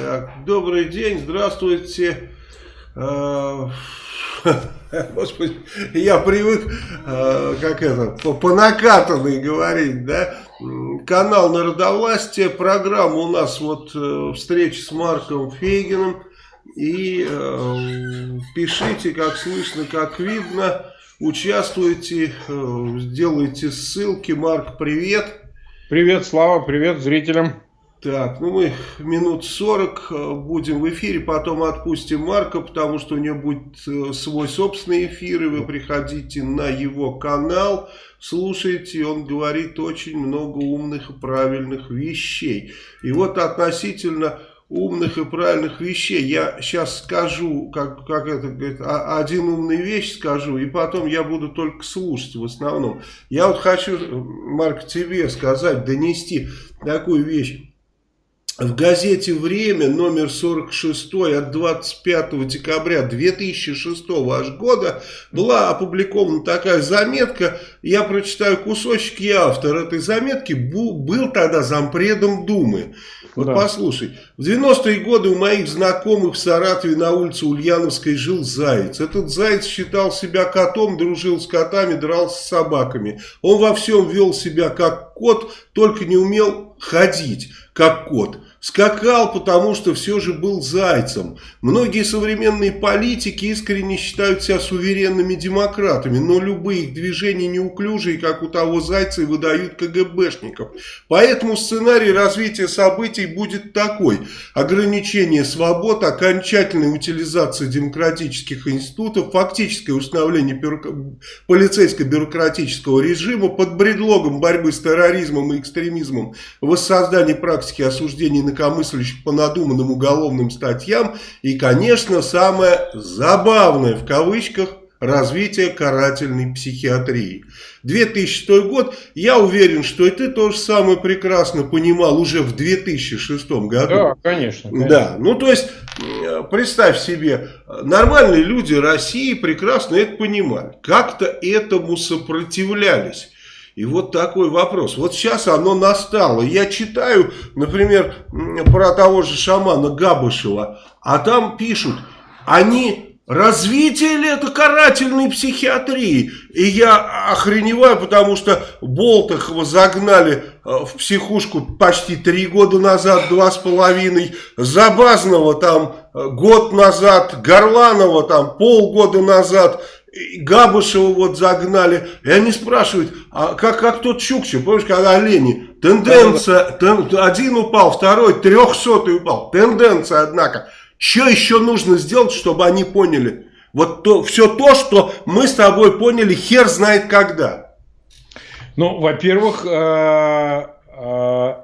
Так, добрый день, здравствуйте. Э, господи, я привык, э, как это, по, накатанной говорить, да? Канал Народовластия, программа у нас вот э, встреча с Марком Фейгиным. И э, пишите, как слышно, как видно, участвуйте, э, делайте ссылки. Марк, привет. Привет, Слава, привет зрителям. Так, ну мы минут 40 э, будем в эфире, потом отпустим Марка, потому что у него будет э, свой собственный эфир, и вы приходите на его канал, слушайте, он говорит очень много умных и правильных вещей. И вот относительно умных и правильных вещей. Я сейчас скажу, как, как это говорит, один умный вещь скажу, и потом я буду только слушать в основном. Я вот хочу, Марк, тебе сказать, донести такую вещь в газете «Время» номер 46 от 25 декабря 2006 года была опубликована такая заметка. Я прочитаю кусочек, я автор этой заметки, был тогда зампредом Думы. Вот да. послушай, в 90-е годы у моих знакомых в Саратове на улице Ульяновской жил заяц. Этот заяц считал себя котом, дружил с котами, дрался с собаками. Он во всем вел себя как кот, только не умел ходить как кот. Скакал, потому что все же был зайцем. Многие современные политики искренне считают себя суверенными демократами, но любые их движения неуклюжие, как у того зайца, и выдают КГБшников. Поэтому сценарий развития событий будет такой. Ограничение свобод, окончательная утилизация демократических институтов, фактическое установление полицейско-бюрократического режима под предлогом борьбы с терроризмом и экстремизмом, воссоздание практики осуждения инакомыслящих по надуманным уголовным статьям и, конечно, самое забавное в кавычках развитие карательной психиатрии. 2006 год, я уверен, что и ты тоже самое прекрасно понимал уже в 2006 году. Да, конечно, конечно. Да, ну то есть, представь себе, нормальные люди России прекрасно это понимали, как-то этому сопротивлялись. И вот такой вопрос. Вот сейчас оно настало. Я читаю, например, про того же шамана Габышева, а там пишут, они Развитие ли это карательной психиатрии? И я охреневаю, потому что Болтахова загнали э, в психушку почти три года назад, два с половиной. Забазного там э, год назад, Горланова там полгода назад. Габышева вот загнали, и они спрашивают, а как, как тот Чукча, помнишь, когда олени, тенденция, тен, один упал, второй, трехсотый упал, тенденция, однако, что еще нужно сделать, чтобы они поняли, вот то, все то, что мы с тобой поняли, хер знает когда. Ну, во-первых, э, э,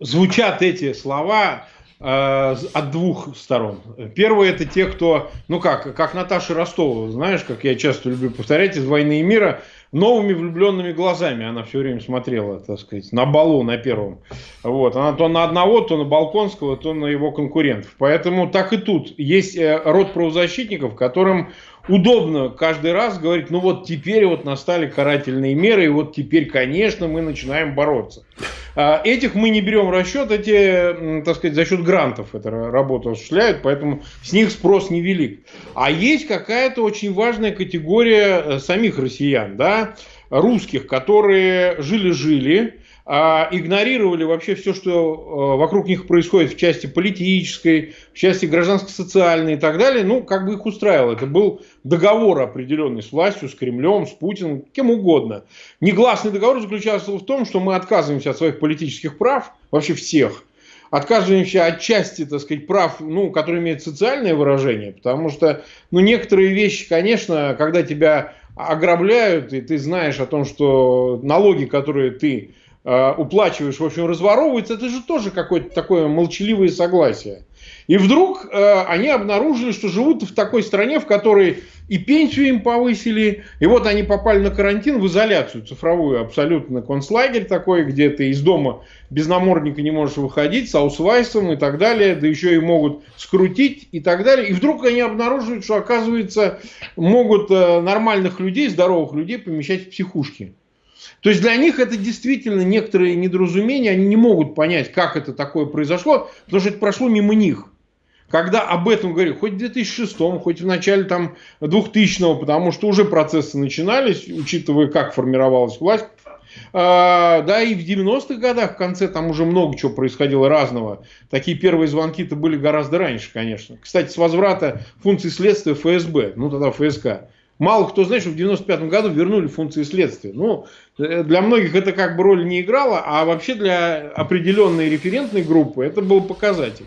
звучат эти слова от двух сторон. Первое это те, кто, ну как, как Наташа Ростова, знаешь, как я часто люблю повторять из «Войны и мира», новыми влюбленными глазами она все время смотрела, так сказать, на балу на первом. Вот. Она то на одного, то на Балконского, то на его конкурентов. Поэтому так и тут. Есть э, род правозащитников, которым удобно каждый раз говорить, ну вот теперь вот настали карательные меры, и вот теперь, конечно, мы начинаем бороться. А, этих мы не берем в расчет, эти, так сказать, за счет грантов эту работу осуществляют, поэтому с них спрос невелик. А есть какая-то очень важная категория э, самих россиян, да, русских, которые жили-жили, а, игнорировали вообще все, что а, вокруг них происходит в части политической, в части гражданско-социальной и так далее, ну, как бы их устраивало. Это был договор определенный с властью, с Кремлем, с Путиным, кем угодно. Негласный договор заключался в том, что мы отказываемся от своих политических прав, вообще всех, отказываемся от части, так сказать, прав, ну, которые имеют социальное выражение, потому что, ну, некоторые вещи, конечно, когда тебя ограбляют, и ты знаешь о том, что налоги, которые ты Э, уплачиваешь, в общем, разворовывается, это же тоже какое-то такое молчаливое согласие. И вдруг э, они обнаружили, что живут в такой стране, в которой и пенсию им повысили, и вот они попали на карантин, в изоляцию цифровую, абсолютно концлагерь такой, где ты из дома без намордника не можешь выходить, с аусвайсом и так далее, да еще и могут скрутить и так далее. И вдруг они обнаруживают, что, оказывается, могут э, нормальных людей, здоровых людей помещать в психушки. То есть для них это действительно некоторые недоразумения, они не могут понять, как это такое произошло, потому что это прошло мимо них. Когда об этом говорю, хоть в 2006, хоть в начале там 2000 потому что уже процессы начинались, учитывая, как формировалась власть, а, да, и в 90-х годах, в конце, там уже много чего происходило разного. Такие первые звонки-то были гораздо раньше, конечно. Кстати, с возврата функций следствия ФСБ, ну тогда ФСК. Мало кто знает, что в 95 году вернули функции следствия. Ну, э, для многих это как бы роль не играла, а вообще для определенной референтной группы это был показатель.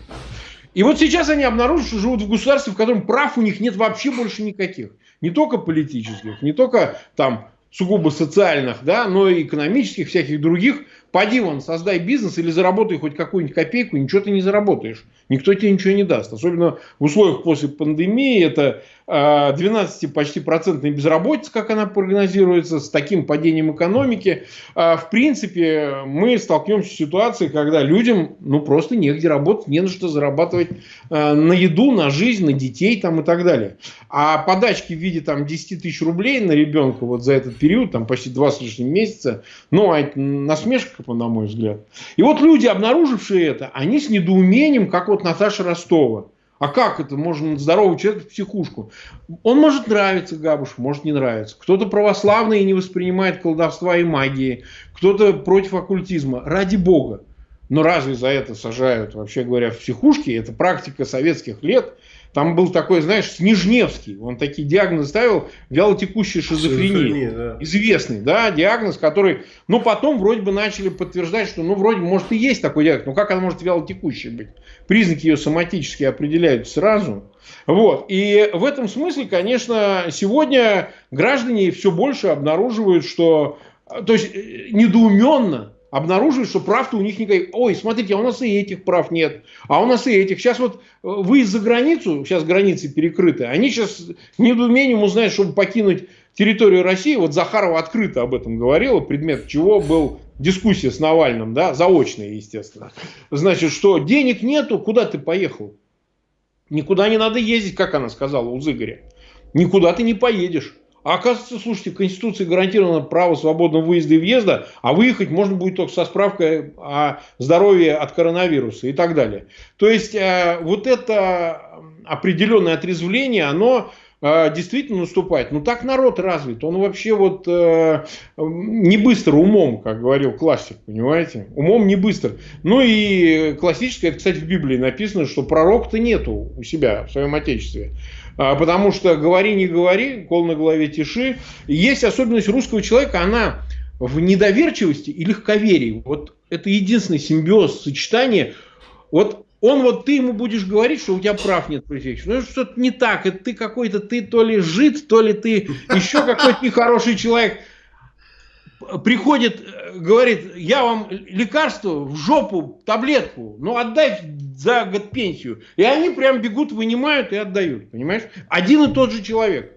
И вот сейчас они обнаружили, что живут в государстве, в котором прав у них нет вообще больше никаких. Не только политических, не только там сугубо социальных, да, но и экономических, всяких других. Поди вон, создай бизнес или заработай хоть какую-нибудь копейку, ничего ты не заработаешь. Никто тебе ничего не даст. Особенно в условиях после пандемии. Это 12 а, почти процентной безработицы, как она прогнозируется, с таким падением экономики. А, в принципе, мы столкнемся с ситуацией, когда людям ну, просто негде работать, не на что зарабатывать а, на еду, на жизнь, на детей там, и так далее. А подачки в виде там, 10 тысяч рублей на ребенка вот за этот период, там почти два с лишним месяца, ну, а это насмешка, на мой взгляд. И вот люди, обнаружившие это, они с недоумением, как вот Наташа Ростова, а как это? Можно здоровый человек в психушку. Он может нравиться Габуш, может не нравиться. Кто-то православный и не воспринимает колдовства и магии. Кто-то против оккультизма. Ради бога. Но разве за это сажают, вообще говоря, в психушке? Это практика советских лет. Там был такой, знаешь, Снежневский. Он такие диагнозы ставил, вялотекущая шизофрения. шизофрения да. Известный, да, диагноз, который, ну, потом вроде бы начали подтверждать, что, ну, вроде, может, и есть такой диагноз. Но как она может вялотекущей быть? Признаки ее соматические определяют сразу. Вот. И в этом смысле, конечно, сегодня граждане все больше обнаруживают, что, то есть, э, недоуменно обнаруживают, что прав-то у них никаких. Ой, смотрите, а у нас и этих прав нет, а у нас и этих. Сейчас вот э, вы за границу, сейчас границы перекрыты, они сейчас недоумением узнают, чтобы покинуть территорию России. Вот Захарова открыто об этом говорила, предмет чего был дискуссия с Навальным, да, заочная, естественно. Значит, что денег нету, куда ты поехал? Никуда не надо ездить, как она сказала у Зыгоря. Никуда ты не поедешь. А оказывается, слушайте, в Конституции гарантировано право свободного выезда и въезда, а выехать можно будет только со справкой о здоровье от коронавируса и так далее. То есть, э, вот это определенное отрезвление, оно э, действительно наступает. Но так народ развит. Он вообще вот э, не быстро умом, как говорил классик, понимаете? Умом не быстро. Ну и классическое, это, кстати, в Библии написано, что пророк-то нету у себя в своем отечестве. А, потому что говори, не говори, кол на голове тиши. Есть особенность русского человека, она в недоверчивости и легковерии. Вот это единственный симбиоз, сочетание. Вот он вот ты ему будешь говорить, что у тебя прав нет префикса. Ну что-то не так, это ты какой-то, ты то ли жид, то ли ты еще какой-то нехороший человек приходит, говорит, я вам лекарство в жопу, таблетку, ну отдай за год пенсию. И они прям бегут, вынимают и отдают, понимаешь? Один и тот же человек.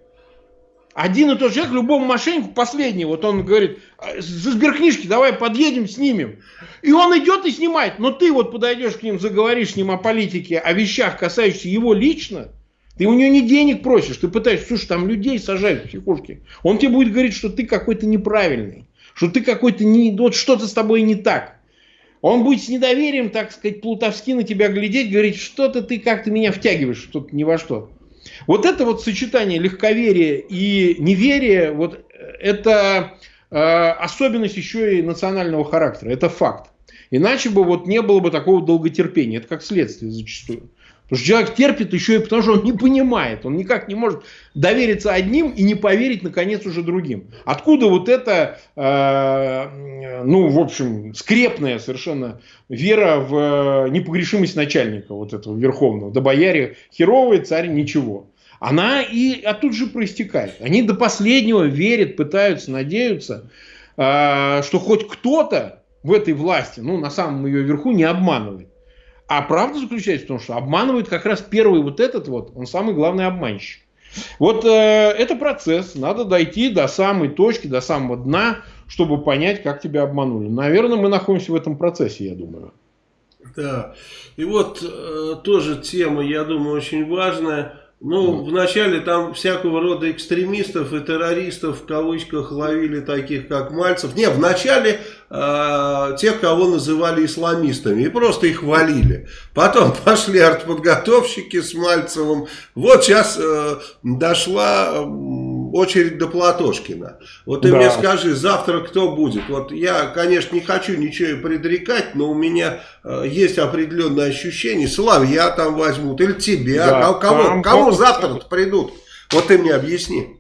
Один и тот же человек, любому мошеннику, последний, вот он говорит, за сберкнижки давай подъедем, снимем. И он идет и снимает. Но ты вот подойдешь к ним, заговоришь с ним о политике, о вещах, касающихся его лично, ты у него не денег просишь, ты пытаешься, слушай, там людей сажают в психушке. Он тебе будет говорить, что ты какой-то неправильный что ты какой-то не, вот что-то с тобой не так. Он будет с недоверием, так сказать, плутовски на тебя глядеть, говорить, что-то ты как-то меня втягиваешь, что-то ни во что. Вот это вот сочетание легковерия и неверия, вот это э, особенность еще и национального характера, это факт. Иначе бы вот не было бы такого долготерпения, это как следствие зачастую. Потому что человек терпит еще и потому, что он не понимает. Он никак не может довериться одним и не поверить, наконец, уже другим. Откуда вот эта, э, ну, в общем, скрепная совершенно вера в непогрешимость начальника вот этого верховного. Да бояре херовые, царь ничего. Она и оттуда же проистекает. Они до последнего верят, пытаются, надеются, э, что хоть кто-то в этой власти, ну, на самом ее верху, не обманывает. А правда заключается в том, что обманывает как раз первый вот этот вот, он самый главный обманщик. Вот э, это процесс, надо дойти до самой точки, до самого дна, чтобы понять, как тебя обманули. Наверное, мы находимся в этом процессе, я думаю. Да, и вот э, тоже тема, я думаю, очень важная. Ну, вначале там всякого рода экстремистов и террористов в кавычках ловили таких, как Мальцев. Не, вначале э, тех, кого называли исламистами, и просто их валили. Потом пошли артподготовщики с Мальцевым. Вот сейчас э, дошла... Э, очередь до Платошкина. Вот ты да. мне скажи, завтра кто будет? Вот я, конечно, не хочу ничего предрекать, но у меня э, есть определенное ощущение. Слав, я там возьмут, или тебя, да, кого, там, кому завтра придут? Вот ты мне объясни.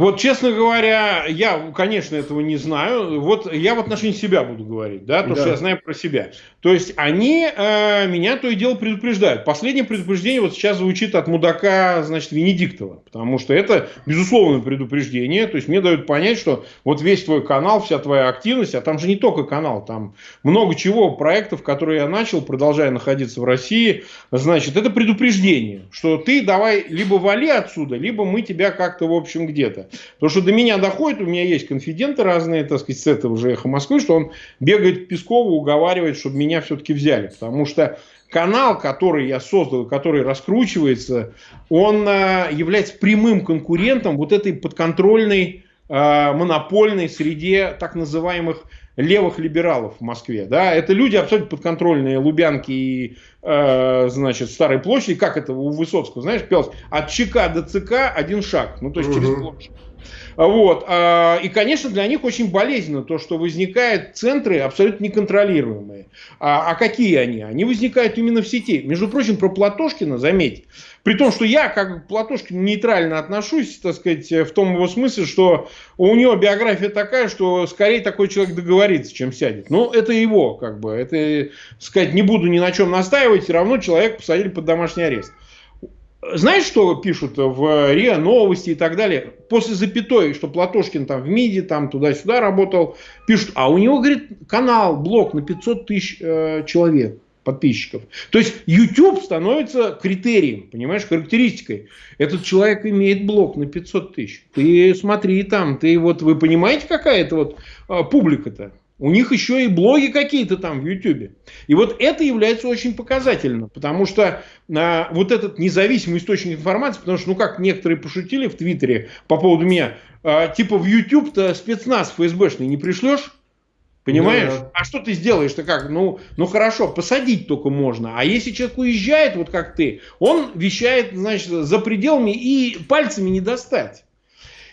Вот, честно говоря, я, конечно, этого не знаю. Вот я в отношении себя буду говорить, да, то, да. что я знаю про себя. То есть они э, меня то и дело предупреждают. Последнее предупреждение вот сейчас звучит от мудака, значит, Венедиктова. Потому что это безусловное предупреждение. То есть мне дают понять, что вот весь твой канал, вся твоя активность, а там же не только канал, там много чего, проектов, которые я начал, продолжая находиться в России, значит, это предупреждение, что ты давай либо вали отсюда, либо мы тебя как-то, в общем, где-то. Потому что до меня доходит, у меня есть конфиденты разные, так сказать, с этого же эхо Москвы, что он бегает к Пескову, уговаривает, чтобы меня все-таки взяли. Потому что канал, который я создал, который раскручивается, он а, является прямым конкурентом вот этой подконтрольной а, монопольной среде так называемых левых либералов в Москве. Да? Это люди абсолютно подконтрольные Лубянки и э, значит, Старой площади. Как это у Высоцкого, знаешь, пелось? От ЧК до ЦК один шаг. Ну, то есть через площадь. Вот. А, и, конечно, для них очень болезненно то, что возникают центры абсолютно неконтролируемые. А, а какие они? Они возникают именно в сети. Между прочим, про Платошкина, заметь, при том, что я как к Платошкину нейтрально отношусь, так сказать, в том его смысле, что у него биография такая, что скорее такой человек договорится, чем сядет. Ну, это его, как бы, это, сказать, не буду ни на чем настаивать, все равно человек посадили под домашний арест. Знаешь, что пишут в РИА Новости и так далее? После запятой, что Платошкин там в МИДе, там туда-сюда работал, пишут, а у него, говорит, канал, блог на 500 тысяч э, человек подписчиков. То есть YouTube становится критерием, понимаешь, характеристикой. Этот человек имеет блог на 500 тысяч. Ты смотри там, ты вот, вы понимаете, какая это вот э, публика-то? У них еще и блоги какие-то там в Ютубе. И вот это является очень показательным, потому что а, вот этот независимый источник информации, потому что, ну как некоторые пошутили в Твиттере по поводу меня, а, типа в YouTube-то спецназ ФСБшный не пришлешь, Понимаешь? Да. А что ты сделаешь-то как? Ну, ну хорошо, посадить только можно. А если человек уезжает, вот как ты, он вещает, значит, за пределами и пальцами не достать.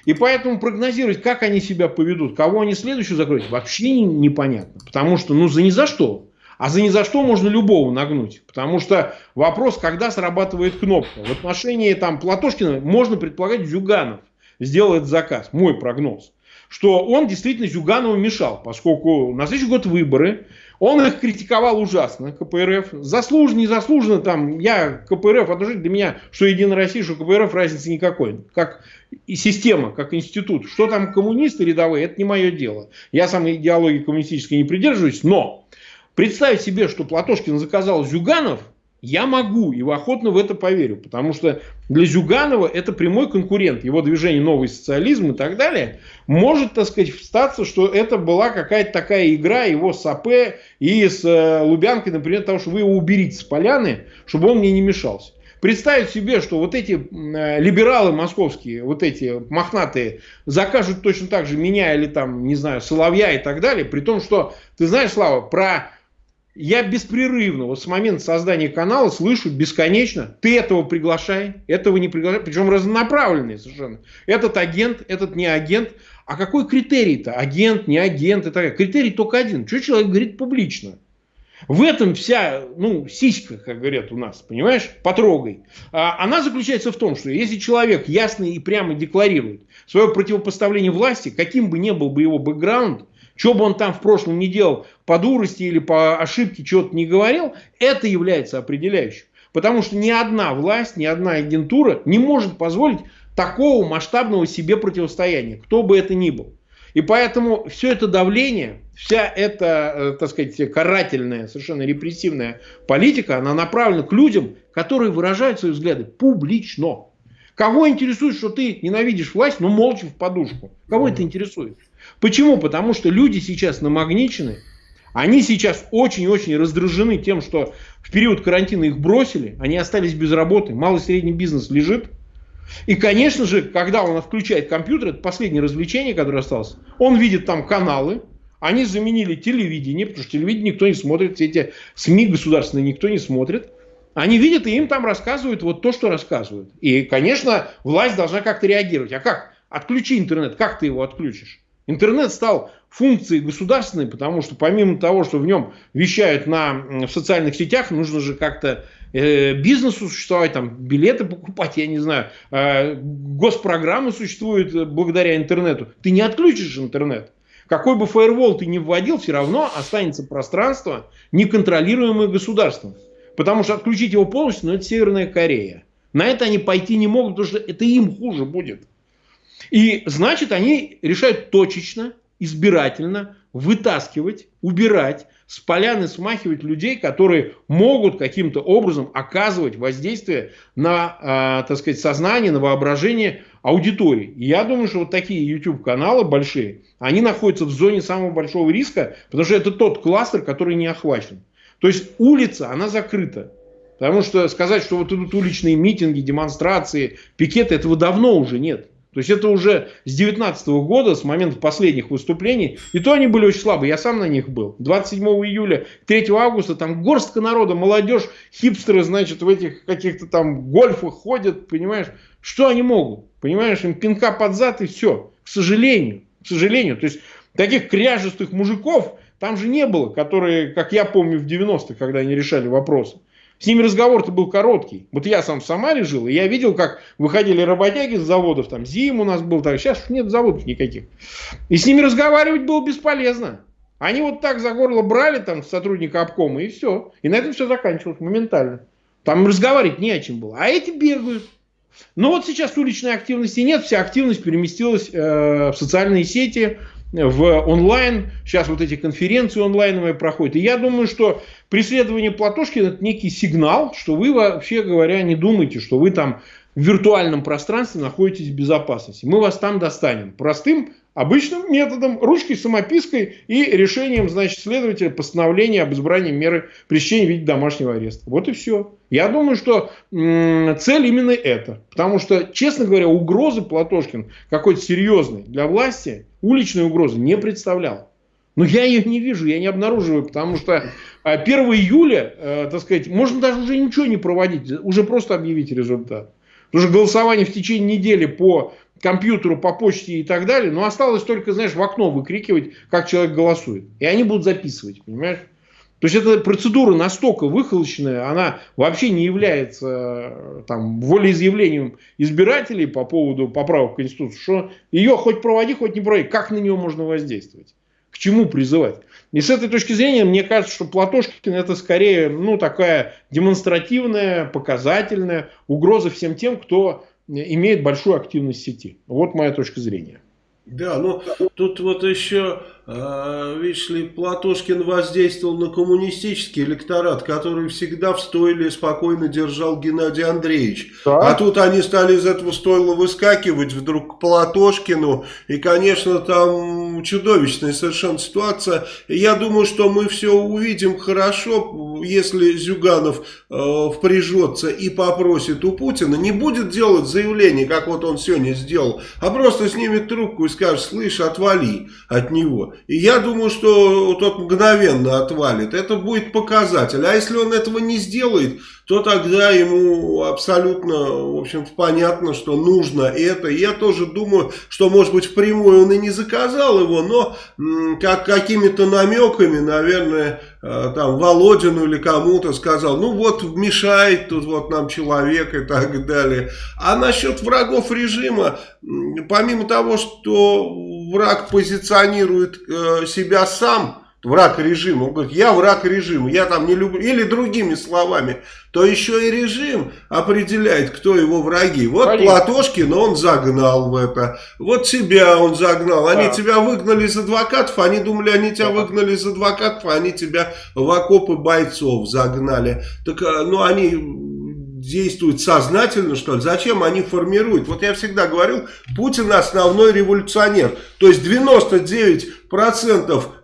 И поэтому прогнозировать, как они себя поведут, кого они следующую закроют, вообще непонятно. Потому что, ну, за ни за что. А за ни за что можно любого нагнуть. Потому что вопрос, когда срабатывает кнопка. В отношении там Платошкина можно предполагать Зюганов сделает заказ. Мой прогноз. Что он действительно Зюганову мешал, поскольку на следующий год выборы. Он их критиковал ужасно, КПРФ. Заслуженно, незаслуженно, там, я КПРФ, отношусь для меня, что Единая Россия, что КПРФ, разницы никакой. Как и система, как институт. Что там коммунисты рядовые, это не мое дело. Я сам идеологии коммунистической не придерживаюсь, но представить себе, что Платошкин заказал Зюганов, я могу и охотно в это поверю, потому что для Зюганова это прямой конкурент, его движение «Новый социализм» и так далее, может, так сказать, встаться, что это была какая-то такая игра его с АП и с э, Лубянкой, например, того, что вы его уберите с поляны, чтобы он мне не мешался. Представить себе, что вот эти э, либералы московские, вот эти мохнатые, закажут точно так же меня или там, не знаю, Соловья и так далее, при том, что, ты знаешь, Слава, про я беспрерывно, вот с момента создания канала слышу бесконечно, ты этого приглашай, этого не приглашай, причем разнонаправленные совершенно. Этот агент, этот не агент. А какой критерий-то? Агент, не агент и так далее. Критерий только один. Что человек говорит публично? В этом вся, ну, сиська, как говорят у нас, понимаешь, потрогай. А, она заключается в том, что если человек ясно и прямо декларирует свое противопоставление власти, каким бы ни был бы его бэкграунд, что бы он там в прошлом не делал, по дурости или по ошибке чего-то не говорил, это является определяющим. Потому что ни одна власть, ни одна агентура не может позволить такого масштабного себе противостояния, кто бы это ни был. И поэтому все это давление, вся эта, э, так сказать, карательная, совершенно репрессивная политика, она направлена к людям, которые выражают свои взгляды публично. Кого интересует, что ты ненавидишь власть, но молча в подушку? Кого это интересует? Почему? Потому что люди сейчас намагничены, они сейчас очень-очень раздражены тем, что в период карантина их бросили, они остались без работы, малый и средний бизнес лежит, И, конечно же, когда он включает компьютер, это последнее развлечение, которое осталось, он видит там каналы, они заменили телевидение, потому что телевидение никто не смотрит, все эти СМИ государственные никто не смотрит. Они видят, и им там рассказывают вот то, что рассказывают. И, конечно, власть должна как-то реагировать. А как? Отключи интернет. Как ты его отключишь? Интернет стал функцией государственной, потому что помимо того, что в нем вещают на, в социальных сетях, нужно же как-то э, бизнесу существовать, там билеты покупать, я не знаю, э, госпрограммы существуют э, благодаря интернету. Ты не отключишь интернет. Какой бы фаервол ты ни вводил, все равно останется пространство, неконтролируемое государством. Потому что отключить его полностью, ну, это Северная Корея. На это они пойти не могут, потому что это им хуже будет. И значит, они решают точечно, избирательно вытаскивать, убирать с поляны, смахивать людей, которые могут каким-то образом оказывать воздействие на, э, так сказать, сознание, на воображение аудитории. И я думаю, что вот такие YouTube-каналы большие, они находятся в зоне самого большого риска, потому что это тот кластер, который не охвачен. То есть улица, она закрыта. Потому что сказать, что вот идут уличные митинги, демонстрации, пикеты, этого давно уже нет. То есть это уже с 19 года, с момента последних выступлений, и то они были очень слабые, я сам на них был. 27 июля, 3 августа, там горстка народа, молодежь, хипстеры, значит, в этих каких-то там гольфах ходят, понимаешь, что они могут? Понимаешь, им пинка под зад и все. К сожалению, к сожалению. То есть таких кряжестых мужиков, там же не было, которые, как я помню, в 90-х, когда они решали вопросы. С ними разговор-то был короткий. Вот я сам в Самаре жил, и я видел, как выходили работяги с заводов, там Зим у нас был, так, сейчас нет заводов никаких. И с ними разговаривать было бесполезно. Они вот так за горло брали там сотрудника обкома, и все. И на этом все заканчивалось моментально. Там разговаривать не о чем было. А эти бегают. Но вот сейчас уличной активности нет, вся активность переместилась э, в социальные сети, в онлайн. Сейчас вот эти конференции онлайновые проходят. И я думаю, что преследование Платошкина это некий сигнал, что вы вообще говоря не думаете, что вы там в виртуальном пространстве находитесь в безопасности. Мы вас там достанем. Простым обычным методом, ручкой, самопиской и решением, значит, следователя постановления об избрании меры пресечения в виде домашнего ареста. Вот и все. Я думаю, что цель именно это. Потому что, честно говоря, угрозы Платошкин какой-то серьезной для власти, уличной угрозы не представлял. Но я ее не вижу, я не обнаруживаю, потому что 1 а, июля, э, так сказать, можно даже уже ничего не проводить, уже просто объявить результат. Потому что голосование в течение недели по компьютеру, по почте и так далее, но осталось только, знаешь, в окно выкрикивать, как человек голосует. И они будут записывать, понимаешь? То есть эта процедура настолько выхолощенная, она вообще не является там, волеизъявлением избирателей по поводу поправок в Конституцию, что ее хоть проводи, хоть не проводи, как на нее можно воздействовать, к чему призывать. И с этой точки зрения, мне кажется, что Платошкин это скорее ну, такая демонстративная, показательная угроза всем тем, кто имеет большую активность сети. Вот моя точка зрения. Да, ну тут вот еще а, видишь ли, Платошкин воздействовал на коммунистический электорат, который всегда в стойле спокойно держал Геннадий Андреевич. Да? А тут они стали из этого стойла выскакивать вдруг к Платошкину. И, конечно, там чудовищная совершенно ситуация. Я думаю, что мы все увидим хорошо, если Зюганов э, впряжется и попросит у Путина. Не будет делать заявление, как вот он сегодня сделал, а просто снимет трубку и скажет, слышь, отвали от него. И я думаю, что тот мгновенно отвалит. Это будет показатель. А если он этого не сделает, то тогда ему абсолютно, в общем понятно, что нужно это. я тоже думаю, что, может быть, впрямую он и не заказал его, но как какими-то намеками, наверное, там Володину или кому-то сказал, ну вот мешает тут вот нам человек и так далее. А насчет врагов режима, помимо того, что враг позиционирует э, себя сам, враг режима, он говорит, я враг режима, я там не люблю, или другими словами, то еще и режим определяет, кто его враги. Вот Понятно. Платошкин, он загнал в это, вот тебя он загнал, они да. тебя выгнали из адвокатов, они думали, они тебя да. выгнали из адвокатов, а они тебя в окопы бойцов загнали. Так, э, ну, они действуют сознательно, что ли? Зачем они формируют? Вот я всегда говорил, Путин основной революционер. То есть 99%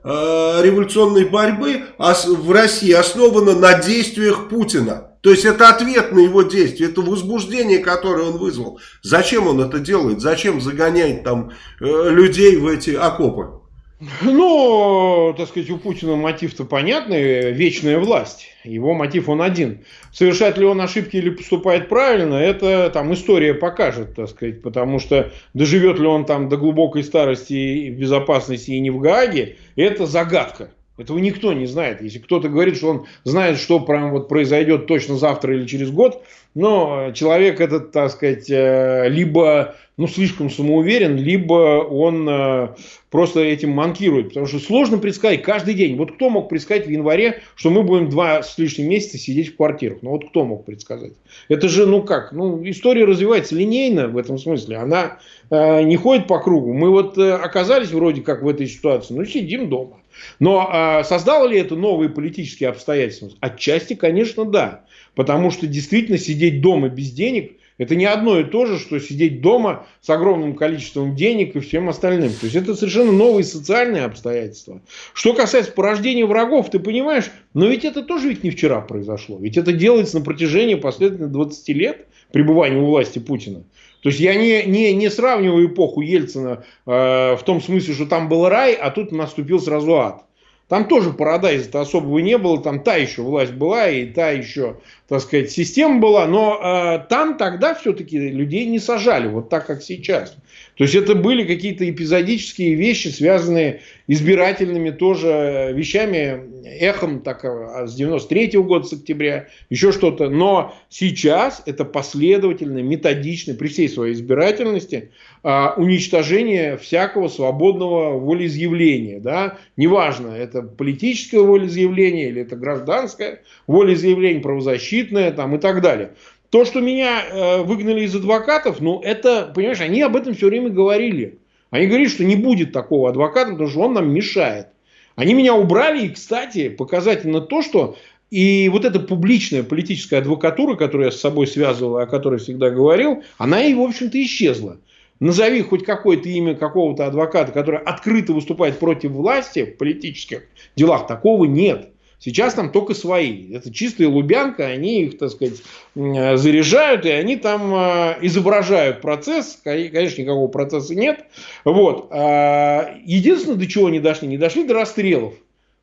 э, революционной борьбы в России основано на действиях Путина. То есть это ответ на его действия, это возбуждение, которое он вызвал. Зачем он это делает? Зачем загоняет там э, людей в эти окопы? Ну, так сказать, у Путина мотив-то понятный, вечная власть. Его мотив он один. Совершает ли он ошибки или поступает правильно, это там история покажет, так сказать, потому что доживет ли он там до глубокой старости в безопасности и не в Гааге, это загадка. Этого никто не знает. Если кто-то говорит, что он знает, что прям вот произойдет точно завтра или через год, но человек этот, так сказать, э, либо ну, слишком самоуверен, либо он э, просто этим манкирует. Потому что сложно предсказать каждый день. Вот кто мог предсказать в январе, что мы будем два с лишним месяца сидеть в квартирах? Ну вот кто мог предсказать? Это же, ну как, ну история развивается линейно в этом смысле. Она э, не ходит по кругу. Мы вот э, оказались вроде как в этой ситуации, ну сидим дома. Но э, создало ли это новые политические обстоятельства? Отчасти, конечно, да. Потому что действительно сидеть дома без денег – это не одно и то же, что сидеть дома с огромным количеством денег и всем остальным. То есть это совершенно новые социальные обстоятельства. Что касается порождения врагов, ты понимаешь, но ведь это тоже ведь не вчера произошло. Ведь это делается на протяжении последовательно 20 лет пребывания у власти Путина. То есть я не, не, не сравниваю эпоху Ельцина э, в том смысле, что там был рай, а тут наступил сразу ад. Там тоже парадайза-то особого не было, там та еще власть была, и та еще, так сказать, система была, но э, там тогда все-таки людей не сажали, вот так, как сейчас. То есть это были какие-то эпизодические вещи, связанные избирательными тоже вещами, эхом так, а, с 93 -го года, с октября, еще что-то. Но сейчас это последовательно, методично, при всей своей избирательности, а, уничтожение всякого свободного волеизъявления. Да? Неважно, это политическое волеизъявление или это гражданское волеизъявление, правозащитное там, и так далее. То, что меня э, выгнали из адвокатов, ну, это, понимаешь, они об этом все время говорили. Они говорили, что не будет такого адвоката, потому что он нам мешает. Они меня убрали, и, кстати, показательно то, что и вот эта публичная политическая адвокатура, которую я с собой связывал, о которой всегда говорил, она и, в общем-то, исчезла. Назови хоть какое-то имя какого-то адвоката, который открыто выступает против власти в политических делах, такого нет. Сейчас там только свои. Это чистая Лубянка, они их, так сказать, заряжают, и они там э, изображают процесс. Конечно, никакого процесса нет. Вот. А, единственное, до чего они дошли, не дошли до расстрелов.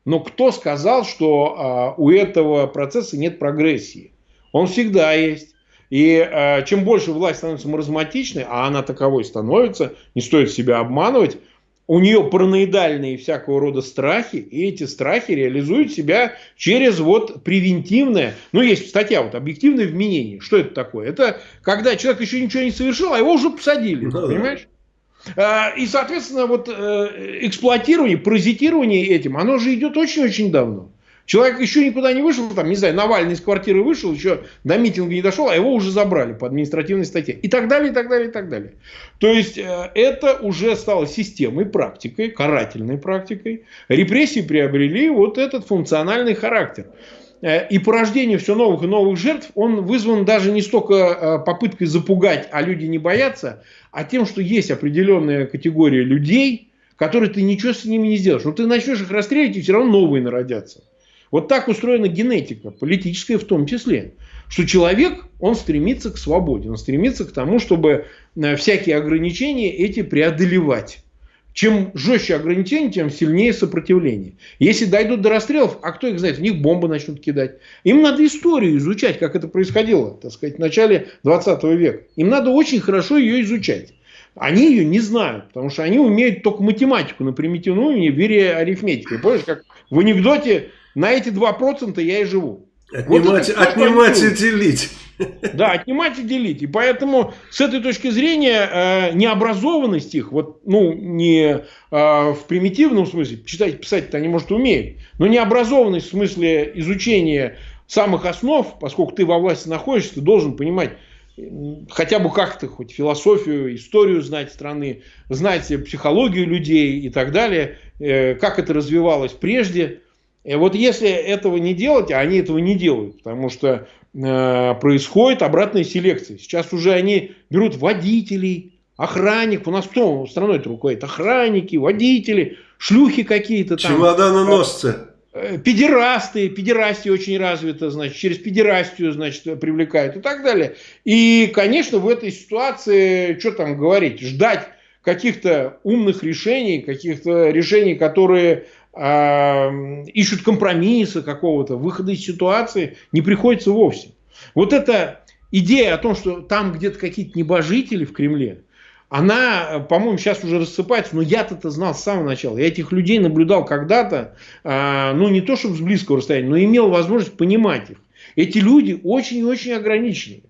Но кто сказал, что а, у этого процесса нет прогрессии? Он всегда есть. И э, чем больше власть становится маразматичной, а она таковой становится, не стоит себя обманывать, у нее параноидальные всякого рода страхи, и эти страхи реализуют себя через вот превентивное, ну есть статья вот объективное вменение. Что это такое? Это когда человек еще ничего не совершил, а его уже посадили, да, понимаешь? А, и, соответственно, вот э, эксплуатирование, паразитирование этим, оно же идет очень-очень давно. Человек еще никуда не вышел, там, не знаю, Навальный из квартиры вышел, еще до митинга не дошел, а его уже забрали по административной статье. И так далее, и так далее, и так далее. То есть, э, это уже стало системой, практикой, карательной практикой. Репрессии приобрели вот этот функциональный характер. Э, и порождение все новых и новых жертв, он вызван даже не столько э, попыткой запугать, а люди не боятся, а тем, что есть определенная категория людей, которые ты ничего с ними не сделаешь. Но ты начнешь их расстреливать, и все равно новые народятся. Вот так устроена генетика, политическая в том числе. Что человек, он стремится к свободе, он стремится к тому, чтобы э, всякие ограничения эти преодолевать. Чем жестче ограничения, тем сильнее сопротивление. Если дойдут до расстрелов, а кто их знает, в них бомбы начнут кидать. Им надо историю изучать, как это происходило, так сказать, в начале 20 века. Им надо очень хорошо ее изучать. Они ее не знают, потому что они умеют только математику на примитивном уровне вере арифметики. Помнишь, как в анекдоте на эти 2% я и живу. Отнимать, вот отнимать и делить. Да, отнимать и делить. И поэтому с этой точки зрения э, необразованность их, вот, ну, не э, в примитивном смысле, читать, писать-то они, может, умеют, но необразованность в смысле изучения самых основ, поскольку ты во власти находишься, ты должен понимать, хотя бы как-то хоть философию, историю знать страны, знать психологию людей и так далее, э, как это развивалось прежде, и вот если этого не делать, а они этого не делают, потому что э, происходит обратная селекция. Сейчас уже они берут водителей, охранник. У нас кто страной это руководит? Охранники, водители, шлюхи какие-то там. Чемоданоносцы. Э, педерасты, педерастия очень развита, значит, через педерастию, значит, привлекают и так далее. И, конечно, в этой ситуации, что там говорить, ждать каких-то умных решений, каких-то решений, которые ищут компромисса какого-то, выхода из ситуации, не приходится вовсе. Вот эта идея о том, что там где-то какие-то небожители в Кремле, она, по-моему, сейчас уже рассыпается, но я-то это знал с самого начала. Я этих людей наблюдал когда-то, э, ну не то чтобы с близкого расстояния, но имел возможность понимать их. Эти люди очень-очень ограничены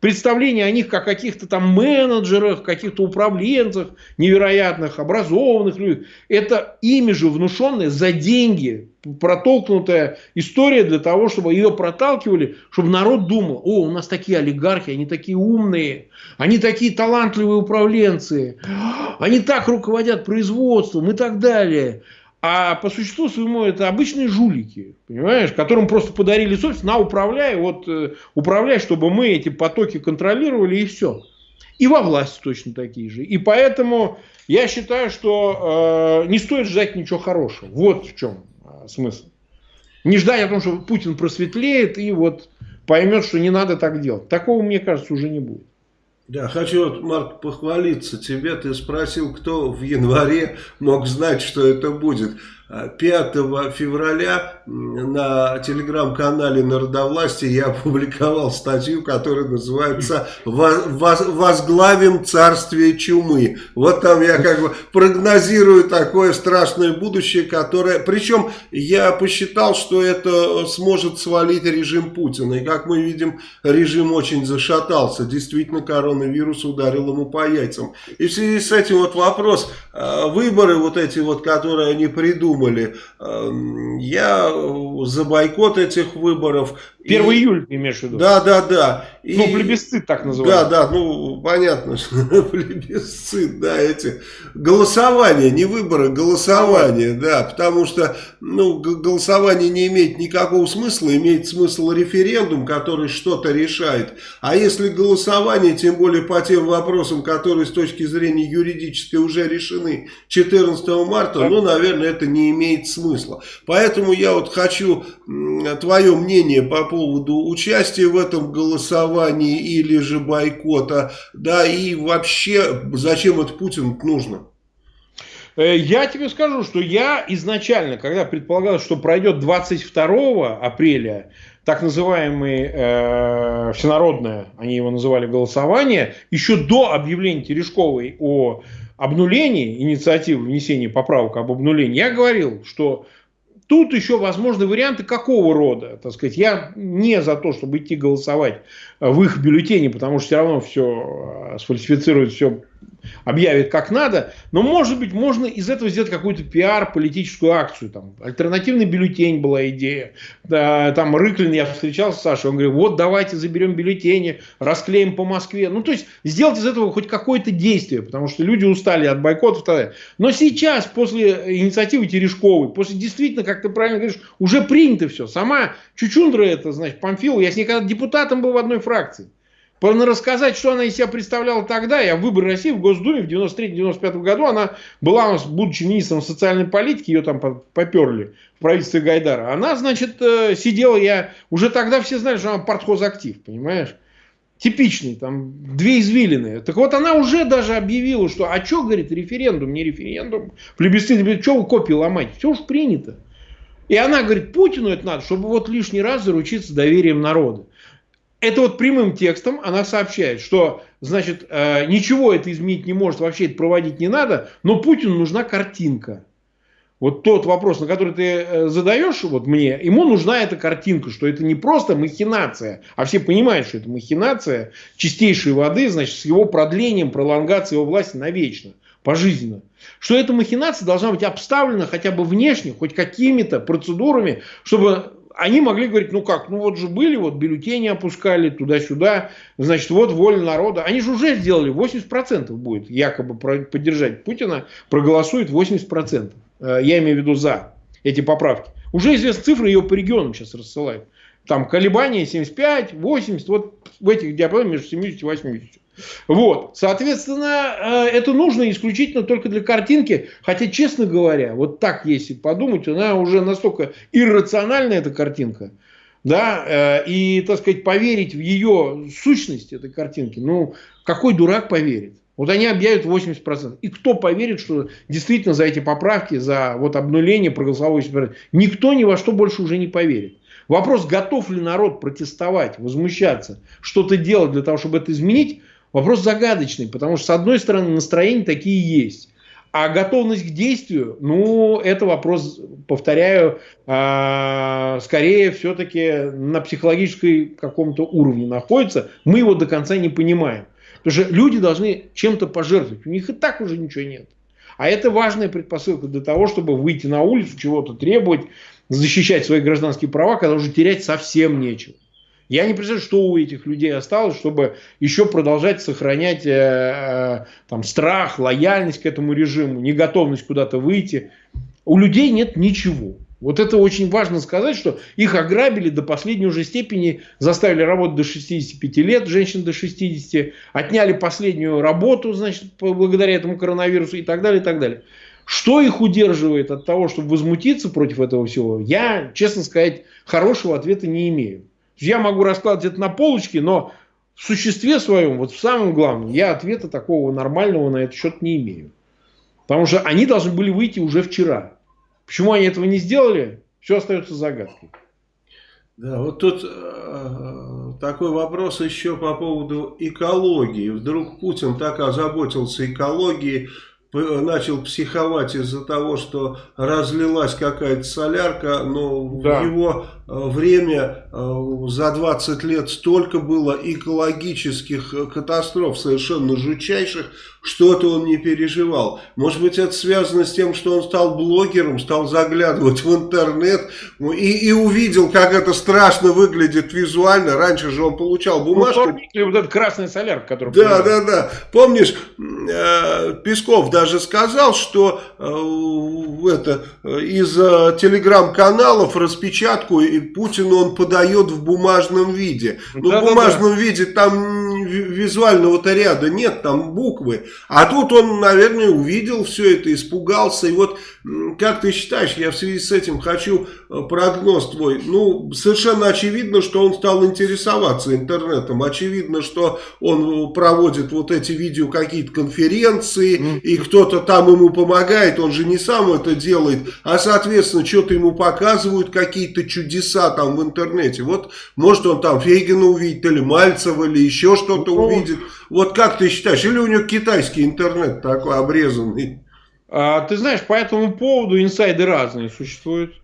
представление о них как каких-то там менеджерах, каких-то управленцах невероятных, образованных людях. Это ими же внушенная за деньги протолкнутая история для того, чтобы ее проталкивали, чтобы народ думал, о, у нас такие олигархи, они такие умные, они такие талантливые управленцы, они так руководят производством и так далее. А по существу своему это обычные жулики, понимаешь, которым просто подарили собственность, на управляй, вот э, управляй, чтобы мы эти потоки контролировали и все. И во власти точно такие же. И поэтому я считаю, что э, не стоит ждать ничего хорошего. Вот в чем э, смысл. Не ждать о том, что Путин просветлеет и вот поймет, что не надо так делать. Такого, мне кажется, уже не будет. Да, хочу, вот, Марк, похвалиться тебе. Ты спросил, кто в январе мог знать, что это будет. 5 февраля на телеграм-канале Народовластия я опубликовал статью, которая называется «Возглавим царствие чумы». Вот там я как бы прогнозирую такое страшное будущее, которое... Причем я посчитал, что это сможет свалить режим Путина. И как мы видим, режим очень зашатался. Действительно, коронавирус ударил ему по яйцам. И в связи с этим вот вопрос. А, выборы вот эти вот, которые они придумали, придумали. Эм, я за бойкот этих выборов. 1 и... июля имеешь в виду? Да, да, да. И... Ну, плебисцит так называется. Да, да, ну, понятно, что плебисцит, да, эти голосование, не выборы, голосование, да, потому что, ну, голосование не имеет никакого смысла, имеет смысл референдум, который что-то решает. А если голосование, тем более по тем вопросам, которые с точки зрения юридической уже решены 14 марта, да. ну, наверное, это не имеет смысла. Поэтому я вот хочу твое мнение по поводу участия в этом голосовании или же бойкота, да, и вообще, зачем это Путин нужно? Э, я тебе скажу, что я изначально, когда предполагал, что пройдет 22 апреля так называемое э, всенародное, они его называли голосование, еще до объявления Терешковой о обнулении инициативы внесения поправок об обнулении, я говорил, что Тут еще возможны варианты какого рода. Так сказать, я не за то, чтобы идти голосовать в их бюллетене, потому что все равно все э, сфальсифицируют, все объявит как надо, но может быть можно из этого сделать какую-то пиар, политическую акцию. Там, альтернативный бюллетень была идея. Да, там Рыклин, я встречался с Сашей, он говорит, вот давайте заберем бюллетени, расклеим по Москве. Ну то есть сделать из этого хоть какое-то действие, потому что люди устали от бойкотов. Но сейчас, после инициативы Терешковой, после действительно, как ты правильно говоришь, уже принято все. Сама Чучундра это, значит, Памфилова, я с ней когда депутатом был в одной фракции. Рассказать, что она из себя представляла тогда, я в выборы России в Госдуме в 93-95 году, она была, у нас, будучи министром социальной политики, ее там поперли в правительстве Гайдара. Она, значит, э, сидела, я, уже тогда все знали, что она партхозактив, понимаешь? Типичный, там, две извилины. Так вот, она уже даже объявила, что, а что, говорит, референдум, не референдум, плебисцит, что вы копии ломать, все уж принято. И она говорит, Путину это надо, чтобы вот лишний раз заручиться доверием народа это вот прямым текстом она сообщает, что, значит, э, ничего это изменить не может, вообще это проводить не надо, но Путину нужна картинка. Вот тот вопрос, на который ты э, задаешь вот мне, ему нужна эта картинка, что это не просто махинация, а все понимают, что это махинация чистейшей воды, значит, с его продлением, пролонгацией его власти навечно, пожизненно. Что эта махинация должна быть обставлена хотя бы внешне, хоть какими-то процедурами, чтобы они могли говорить, ну как, ну вот же были, вот бюллетени опускали туда-сюда, значит, вот воля народа. Они же уже сделали, 80% будет якобы поддержать Путина, проголосует 80%. Э, я имею в виду за эти поправки. Уже известны цифры, ее по регионам сейчас рассылают. Там колебания 75, 80, вот в этих диапазонах между 70 и 80. Вот, соответственно, э, это нужно исключительно только для картинки, хотя, честно говоря, вот так, если подумать, она уже настолько иррациональная, эта картинка, да, э, и, так сказать, поверить в ее сущность этой картинки, ну, какой дурак поверит? Вот они объявят 80%. И кто поверит, что действительно за эти поправки, за вот обнуление проголосовало 80%? Никто ни во что больше уже не поверит. Вопрос, готов ли народ протестовать, возмущаться, что-то делать для того, чтобы это изменить, вопрос загадочный. Потому что, с одной стороны, настроения такие есть. А готовность к действию, ну, это вопрос, повторяю, э, скорее все-таки на психологической каком-то уровне находится. Мы его до конца не понимаем. Потому что люди должны чем-то пожертвовать. У них и так уже ничего нет. А это важная предпосылка для того, чтобы выйти на улицу, чего-то требовать, защищать свои гражданские права, когда уже терять совсем нечего. Я не представляю, что у этих людей осталось, чтобы еще продолжать сохранять э, э, там, страх, лояльность к этому режиму, неготовность куда-то выйти. У людей нет ничего. Вот это очень важно сказать, что их ограбили до последней уже степени, заставили работать до 65 лет, женщин до 60, отняли последнюю работу, значит, благодаря этому коронавирусу и так далее, и так далее. Что их удерживает от того, чтобы возмутиться против этого всего, я, честно сказать, хорошего ответа не имею. Я могу раскладывать это на полочке, но в существе своем, вот в самом главном, я ответа такого нормального на этот счет не имею. Потому что они должны были выйти уже вчера. Почему они этого не сделали, все остается загадкой. Да, вот тут э, такой вопрос еще по поводу экологии. Вдруг Путин так озаботился экологией, начал психовать из-за того, что разлилась какая-то солярка, но да. в его Э, время э, за 20 лет столько было экологических э, катастроф, совершенно жутчайших, что-то он не переживал. Может быть, это связано с тем, что он стал блогером, стал заглядывать в интернет ну, и, и увидел, как это страшно выглядит визуально. Раньше же он получал ну, бумажку. Ну, помните, вот этот красный соляр, который... Да, да, да. Помнишь, Песков даже сказал, что это, из телеграм-каналов распечатку и Путину он подает в бумажном виде. Но да, в бумажном да, да. виде там визуального-то ряда нет, там буквы. А тут он, наверное, увидел все это, испугался. И вот, как ты считаешь, я в связи с этим хочу э, прогноз твой. Ну, совершенно очевидно, что он стал интересоваться интернетом. Очевидно, что он проводит вот эти видео какие-то конференции, mm. и кто-то там ему помогает. Он же не сам это делает, а, соответственно, что-то ему показывают, какие-то чудеса там в интернете. Вот, может, он там Фейгина увидит, или Мальцева, или еще что-то ну, увидит. Вот как ты считаешь, или у него китайский интернет такой обрезанный? А, ты знаешь, по этому поводу инсайды разные существуют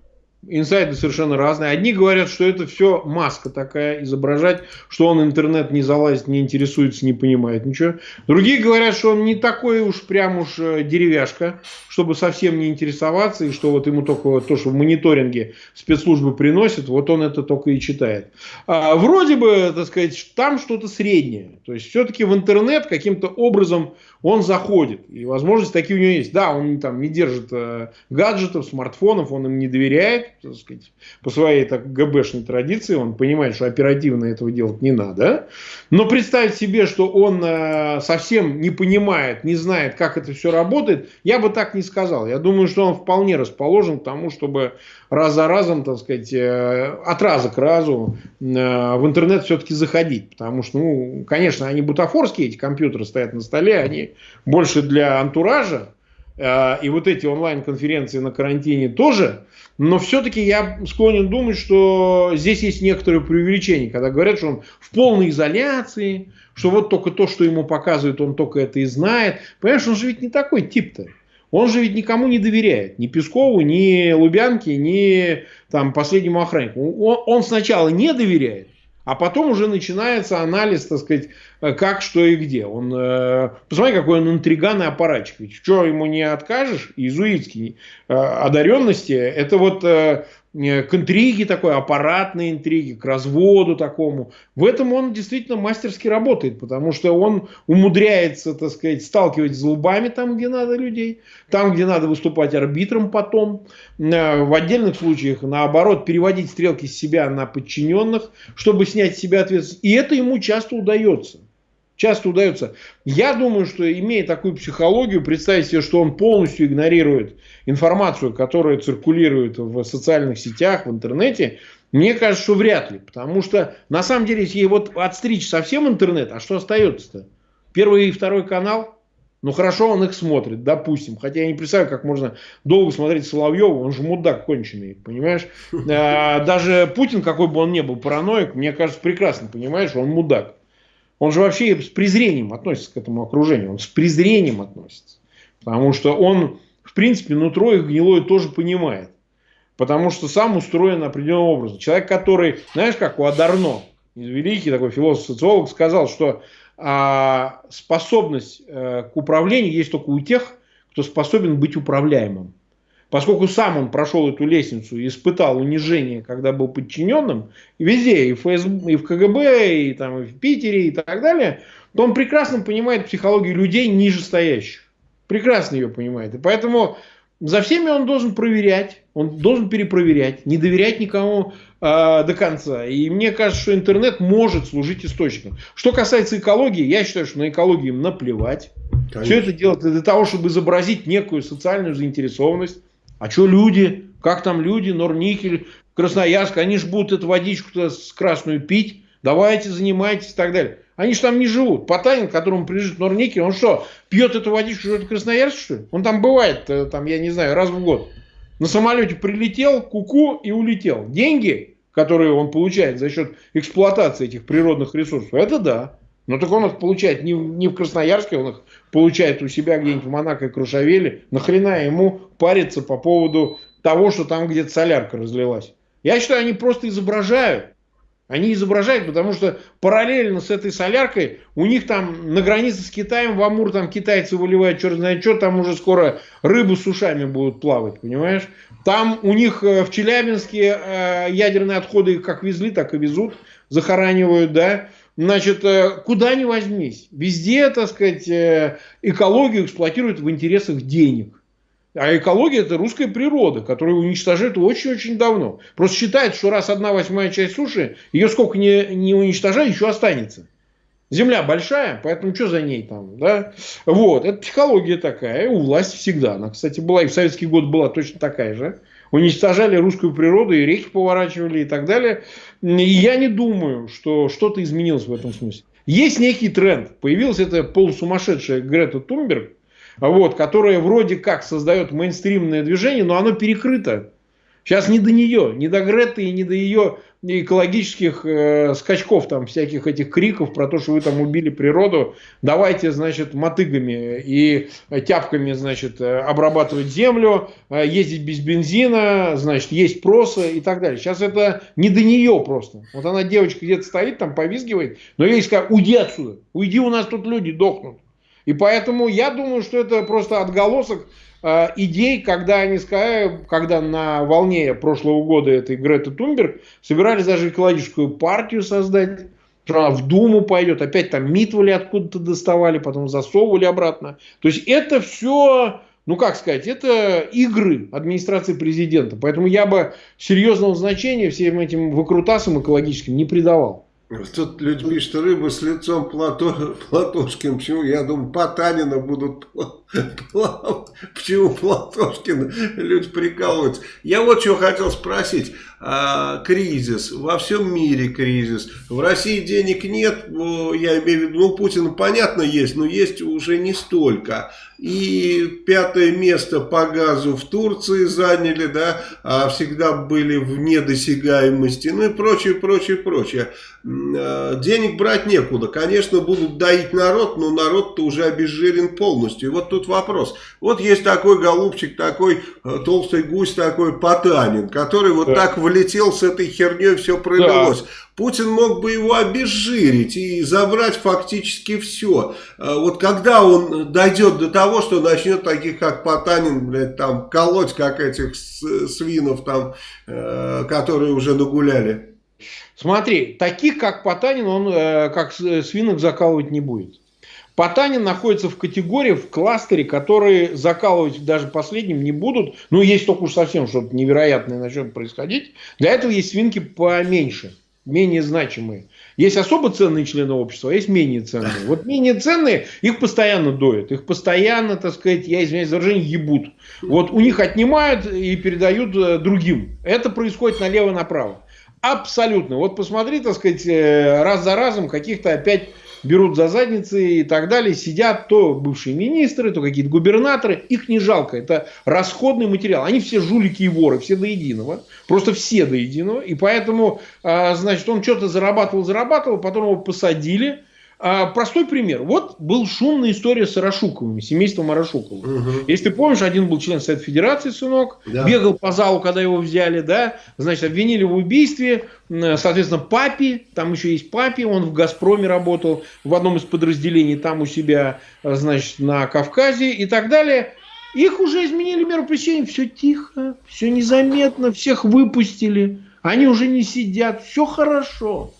инсайды совершенно разные. Одни говорят, что это все маска такая, изображать, что он интернет не залазит, не интересуется, не понимает ничего. Другие говорят, что он не такой уж прям уж э, деревяшка, чтобы совсем не интересоваться, и что вот ему только то, что в мониторинге спецслужбы приносят, вот он это только и читает. А вроде бы, так сказать, там что-то среднее. То есть, все-таки в интернет каким-то образом он заходит. И возможности такие у него есть. Да, он там не держит э, гаджетов, смартфонов, он им не доверяет, так сказать, по своей так, ГБшной традиции. Он понимает, что оперативно этого делать не надо. Но представить себе, что он э, совсем не понимает, не знает, как это все работает, я бы так не сказал. Я думаю, что он вполне расположен к тому, чтобы раз за разом, так сказать, э, от раза к разу э, в интернет все-таки заходить. Потому что, ну, конечно, они бутафорские, эти компьютеры стоят на столе, они больше для антуража. Э, и вот эти онлайн-конференции на карантине тоже. Но все-таки я склонен думать, что здесь есть некоторое преувеличение, когда говорят, что он в полной изоляции, что вот только то, что ему показывают, он только это и знает. Понимаешь, он же ведь не такой тип-то. Он же ведь никому не доверяет. Ни Пескову, ни Лубянке, ни там, последнему охраннику. Он, он сначала не доверяет, а потом уже начинается анализ, так сказать, э, как, что и где. Он, э, посмотри, какой он интриган и аппаратчик. Ведь что ему не откажешь, иезуитский э, одаренности, это вот Э, к интриге такой, аппаратной интриге, к разводу такому. В этом он действительно мастерски работает, потому что он умудряется, так сказать, сталкивать зубами там, где надо людей, там, где надо выступать арбитром потом. Э, в отдельных случаях, наоборот, переводить стрелки с себя на подчиненных, чтобы снять с себя ответственность. И это ему часто удается. Часто удается. Я думаю, что имея такую психологию, представить себе, что он полностью игнорирует информацию, которая циркулирует в социальных сетях, в интернете, мне кажется, что вряд ли. Потому что, на самом деле, если вот отстричь совсем интернет, а что остается-то? Первый и второй канал? Ну, хорошо, он их смотрит, допустим. Хотя я не представляю, как можно долго смотреть Соловьева, он же мудак конченый, понимаешь? А, даже Путин, какой бы он ни был параноик, мне кажется, прекрасно понимаешь, он мудак. Он же вообще с презрением относится к этому окружению. Он с презрением относится. Потому что он, в принципе, нутро их гнилое тоже понимает. Потому что сам устроен определенным образом. Человек, который, знаешь, как у Адарно, великий такой философ-социолог, сказал, что а, способность а, к управлению есть только у тех, кто способен быть управляемым. Поскольку сам он прошел эту лестницу и испытал унижение, когда был подчиненным, и везде, и в, ФСБ, и в КГБ, и, там, и в Питере, и так далее, то он прекрасно понимает психологию людей нижестоящих. Прекрасно ее понимает. И поэтому за всеми он должен проверять, он должен перепроверять, не доверять никому э, до конца. И мне кажется, что интернет может служить источником. Что касается экологии, я считаю, что на экологию им наплевать. Конечно. Все это делать для того, чтобы изобразить некую социальную заинтересованность. А что люди? Как там люди? Норникель, Красноярск, они же будут эту водичку с красную пить. Давайте, занимайтесь и так далее. Они же там не живут. Потанин, которому принадлежит Норникель, он что, пьет эту водичку, живет в Красноярске, что ли? Он там бывает, э, там, я не знаю, раз в год. На самолете прилетел, куку -ку, и улетел. Деньги, которые он получает за счет эксплуатации этих природных ресурсов, это да. Но так он их получает не, не в Красноярске, он их получает у себя где-нибудь в Монако и Крушавеле. Нахрена ему париться по поводу того, что там где-то солярка разлилась. Я считаю, они просто изображают. Они изображают, потому что параллельно с этой соляркой у них там на границе с Китаем в Амур там китайцы выливают черт знает что, там уже скоро рыбу с ушами будут плавать, понимаешь? Там у них э, в Челябинске э, ядерные отходы как везли, так и везут, захоранивают, да. Значит, э, куда ни возьмись, везде, так сказать, э, экологию эксплуатируют в интересах денег. А экология это русская природа, которую уничтожают очень-очень давно. Просто считают, что раз одна восьмая часть суши, ее сколько не, не уничтожают, еще останется. Земля большая, поэтому что за ней там, да? Вот, это психология такая, у власти всегда. Она, кстати, была и в советский год была точно такая же уничтожали русскую природу, и реки поворачивали и так далее. И я не думаю, что что-то изменилось в этом смысле. Есть некий тренд. Появилась эта полусумасшедшая Грета Тунберг, вот, которая вроде как создает мейнстримное движение, но оно перекрыто. Сейчас не до нее, не до Греты и не до ее экологических э, скачков, там, всяких этих криков про то, что вы там убили природу, давайте, значит, мотыгами и тяпками, значит, э, обрабатывать землю, э, ездить без бензина, значит, есть просы и так далее. Сейчас это не до нее просто. Вот она, девочка, где-то стоит, там повизгивает, но ей сказать, уйди отсюда, уйди, у нас тут люди дохнут. И поэтому я думаю, что это просто отголосок идей, когда они сказали, когда на волне прошлого года этой Греты Тунберг собирались даже экологическую партию создать, что она в Думу пойдет, опять там Митвали откуда-то доставали, потом засовывали обратно. То есть это все, ну как сказать, это игры администрации президента. Поэтому я бы серьезного значения всем этим выкрутасам экологическим не придавал. Тут люди пишут, рыба с лицом Плато, Платошкин. Почему? Я думаю, Потанина будут плавать. Почему Платошкин? Люди прикалываются. Я вот что хотел спросить. А, кризис. Во всем мире кризис. В России денег нет. Я имею в виду, ну, Путина понятно есть, но есть уже не столько. И пятое место по газу в Турции заняли, да, а всегда были в недосягаемости, ну и прочее, прочее, прочее. А, денег брать некуда. Конечно, будут доить народ, но народ-то уже обезжирен полностью. И вот тут вопрос. Вот есть такой голубчик, такой э, толстый гусь, такой Потанин, который вот да. так влетел с этой херней, все пролилось. Да. Путин мог бы его обезжирить и забрать фактически все. А вот когда он дойдет до того, что начнет таких, как Потанин, блядь, там, колоть, как этих свинов там, э, которые уже нагуляли? Смотри, таких, как Потанин, он э, как свинок закалывать не будет. Потанин находится в категории, в кластере, которые закалывать даже последним не будут. Ну, есть только уж совсем что-то невероятное начнет происходить. Для этого есть свинки поменьше. менее значимые. Есть особо ценные члены общества, а есть менее ценные. Вот менее ценные, их постоянно доят, их постоянно, так сказать, я извиняюсь за выражение, ебут. Вот у них отнимают и передают э, другим. Это происходит налево-направо. Абсолютно. Вот посмотри, так сказать, э, раз за разом каких-то опять берут за задницы и так далее. Сидят то бывшие министры, то какие-то губернаторы. Их не жалко. Это расходный материал. Они все жулики и воры, все до единого. Просто все до единого. И поэтому, а, значит, он что-то зарабатывал, зарабатывал, потом его посадили а, простой пример. Вот был шумная история с Арашуковыми, семейством Арашуковых. Угу. Если ты помнишь, один был член Совета Федерации, сынок, да. бегал по залу, когда его взяли, да, значит, обвинили в убийстве, соответственно, папе, там еще есть папе, он в «Газпроме» работал, в одном из подразделений там у себя, значит, на Кавказе и так далее. Их уже изменили меру пресечения, все тихо, все незаметно, всех выпустили, они уже не сидят, все хорошо.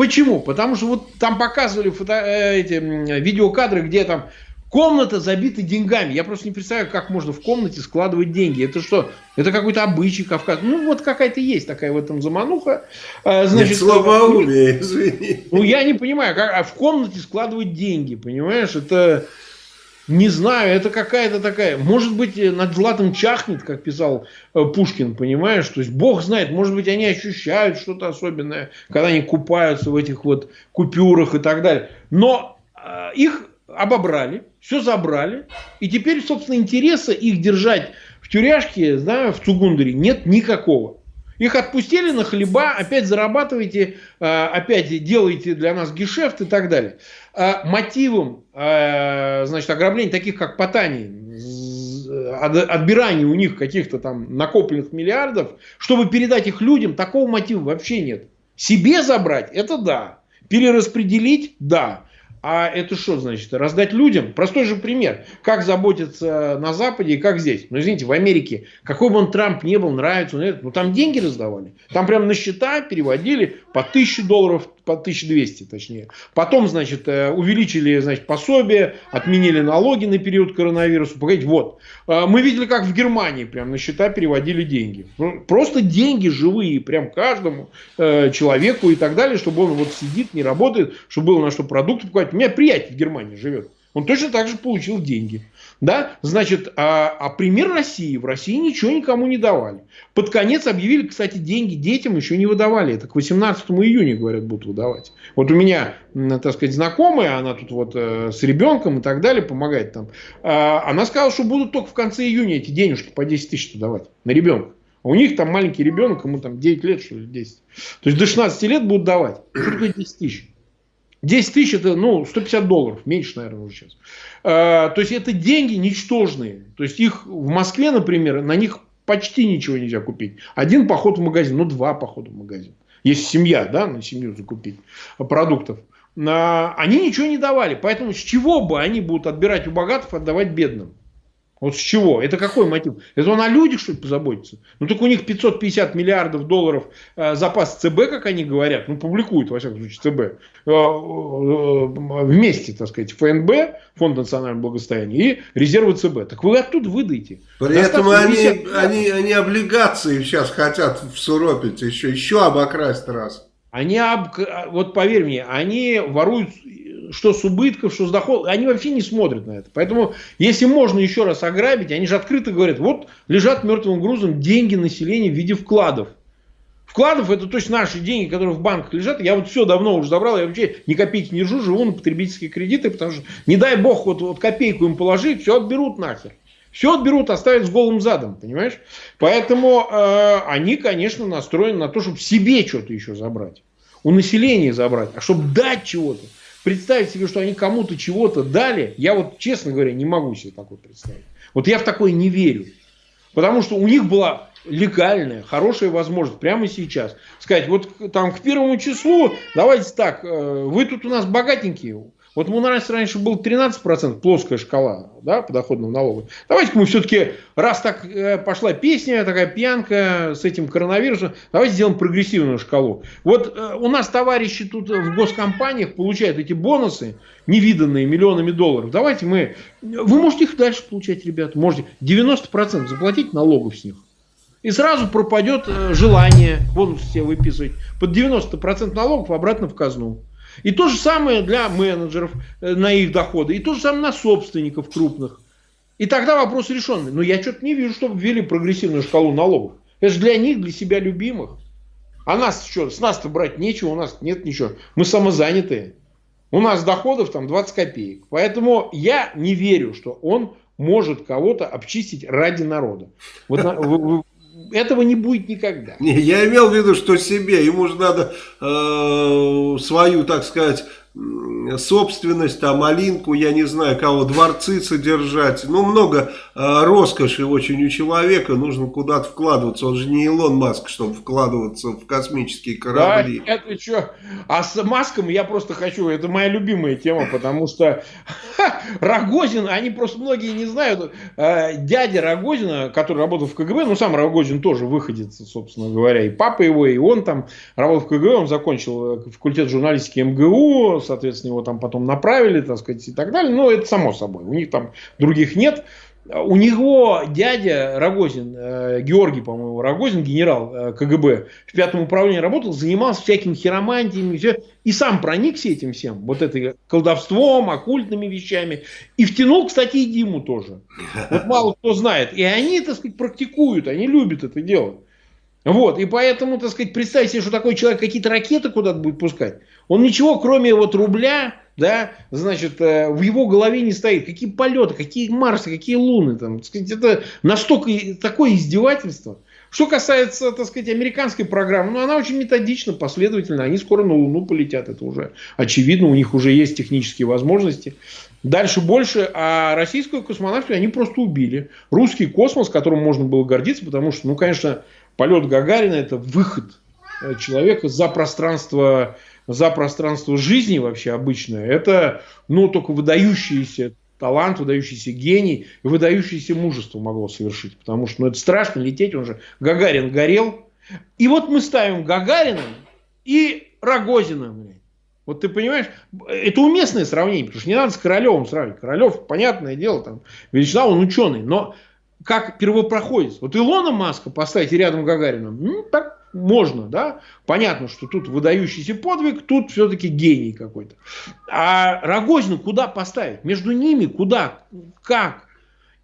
Почему? Потому что вот там показывали фото, э, эти видеокадры, где там комната забита деньгами. Я просто не представляю, как можно в комнате складывать деньги. Это что? Это какой-то обычай Кавказ. Ну, вот какая-то есть такая в этом замануха. А, значит, Нет, слабоумие, извини. Ну, я не понимаю, как а в комнате складывать деньги, понимаешь? Это... Не знаю, это какая-то такая, может быть, э, над златом чахнет, как писал э, Пушкин, понимаешь? То есть, Бог знает, может быть, они ощущают что-то особенное, когда они купаются в этих вот купюрах и так далее. Но э, их обобрали, все забрали, и теперь, собственно, интереса их держать в тюряшке, да, в Цугундере нет никакого. Их отпустили на хлеба, опять зарабатываете, э, опять делаете для нас гешефт и так далее. А мотивом э, значит, ограбления таких, как Потани, отбирания у них каких-то там накопленных миллиардов, чтобы передать их людям, такого мотива вообще нет. Себе забрать – это да. Перераспределить – да. А это что значит? Раздать людям? Простой же пример. Как заботиться на Западе и как здесь. Ну, извините, в Америке, какой бы он Трамп не был, нравится он ну, там деньги раздавали. Там прям на счета переводили по 1000 долларов, по 1200 точнее. Потом, значит, э, увеличили, значит, пособие, отменили налоги на период коронавируса. Погодите, вот. Э, мы видели, как в Германии прям на счета переводили деньги. Ну, просто деньги живые, прям каждому э, человеку и так далее, чтобы он вот сидит, не работает, чтобы было на что продукты покупать. У меня приятель в Германии живет. Он точно так же получил деньги. Да? Значит, а, а пример России. В России ничего никому не давали. Под конец объявили, кстати, деньги детям еще не выдавали. Это к 18 июня, говорят, будут выдавать. Вот у меня, так сказать, знакомая, она тут вот э, с ребенком и так далее помогает там. А, она сказала, что будут только в конце июня эти денежки по 10 тысяч давать на ребенка. А у них там маленький ребенок, ему там 9 лет, что ли, 10. То есть до 16 лет будут давать. Что такое 10 тысяч? 10 тысяч это, ну, 150 долларов, меньше, наверное, уже сейчас. А, то есть, это деньги ничтожные. То есть, их в Москве, например, на них почти ничего нельзя купить. Один поход в магазин, ну, два похода в магазин. Если семья, да, на семью закупить продуктов. А, они ничего не давали. Поэтому с чего бы они будут отбирать у богатых, отдавать бедным? Вот с чего? Это какой мотив? Это он о людях, что ли, позаботится? Ну, так у них 550 миллиардов долларов э, запас ЦБ, как они говорят, ну, публикуют, во всяком случае, ЦБ, э, э, вместе, так сказать, ФНБ, Фонд национального благосостояния, и резервы ЦБ. Так вы оттуда выдайте. При этом они, они, они облигации сейчас хотят всуропить, еще, еще обокрасть раз. Они, об... вот поверь мне, они воруют что с убытков, что с доходов, они вообще не смотрят на это. Поэтому, если можно еще раз ограбить, они же открыто говорят, вот лежат мертвым грузом деньги населения в виде вкладов. Вкладов это точно наши деньги, которые в банках лежат. Я вот все давно уже забрал, я вообще ни копейки не держу, живу на потребительские кредиты, потому что не дай бог вот, вот копейку им положить, все отберут нахер. Все отберут, оставят с голым задом, понимаешь? Поэтому э, они, конечно, настроены на то, чтобы себе что-то еще забрать. У населения забрать. А чтобы дать чего-то. Представить себе, что они кому-то чего-то дали, я вот, честно говоря, не могу себе такое представить. Вот я в такое не верю. Потому что у них была легальная, хорошая возможность прямо сейчас сказать, вот там к первому числу, давайте так, э, вы тут у нас богатенькие, вот у нас раньше был 13% плоская шкала да, подоходного налога. Давайте-ка мы все-таки, раз так э, пошла песня, такая пьянка с этим коронавирусом, давайте сделаем прогрессивную шкалу. Вот э, у нас товарищи тут в госкомпаниях получают эти бонусы, невиданные миллионами долларов. Давайте мы... Вы можете их дальше получать, ребята. Можете 90% заплатить налогов с них. И сразу пропадет э, желание бонусы себе выписывать под 90% налогов обратно в казну. И то же самое для менеджеров э, на их доходы. И то же самое на собственников крупных. И тогда вопрос решенный. Но я что-то не вижу, чтобы ввели прогрессивную шкалу налогов. Это же для них, для себя любимых. А нас что, с нас-то брать нечего, у нас нет ничего. Мы самозанятые. У нас доходов там 20 копеек. Поэтому я не верю, что он может кого-то обчистить ради народа. Вот этого не будет никогда. Не, я имел в виду, что себе. Ему же надо э, свою, так сказать, собственность, там, малинку, я не знаю, кого, дворцы содержать. Ну, много э, роскоши очень у человека, нужно куда-то вкладываться. Он же не Илон Маск, чтобы вкладываться в космические корабли. Да, это что? А с Маском я просто хочу, это моя любимая тема, потому что Рогозин, они просто многие не знают, э, дядя Рогозина, который работал в КГБ, ну, сам Рогозин тоже выходит, собственно говоря, и папа его, и он там работал в КГБ, он закончил э, факультет журналистики МГУ, соответственно, его там потом направили, так сказать, и так далее. Но это само собой. У них там других нет. У него дядя Рогозин, э, Георгий, по-моему, Рогозин, генерал э, КГБ, в пятом управлении работал, занимался всякими хиромантиями, все, и сам проникся этим всем, вот этой колдовством, оккультными вещами, и втянул, кстати, и Диму тоже. Вот мало кто знает. И они, так сказать, практикуют, они любят это делать. Вот, и поэтому, так сказать, представьте себе, что такой человек какие-то ракеты куда-то будет пускать. Он ничего, кроме вот рубля, да, значит, э, в его голове не стоит. Какие полеты, какие Марсы, какие Луны, там, так сказать, это настолько такое издевательство. Что касается, так сказать, американской программы, ну, она очень методична, последовательно. Они скоро на Луну полетят, это уже очевидно, у них уже есть технические возможности. Дальше больше, а российскую космонавтию они просто убили. Русский космос, которым можно было гордиться, потому что, ну, конечно, полет Гагарина – это выход э, человека за пространство, за пространство жизни вообще обычное. Это, ну, только выдающийся талант, выдающийся гений выдающееся мужество могло совершить. Потому что ну, это страшно лететь, он же Гагарин горел. И вот мы ставим Гагарина и Рогозина. Вот ты понимаешь, это уместное сравнение, потому что не надо с Королевым сравнивать. Королев, понятное дело, там, величина, он ученый, но как первопроходец. Вот Илона Маска поставить рядом Гагарина, ну, так можно, да. Понятно, что тут выдающийся подвиг, тут все-таки гений какой-то. А Рогозина куда поставить? Между ними куда? Как?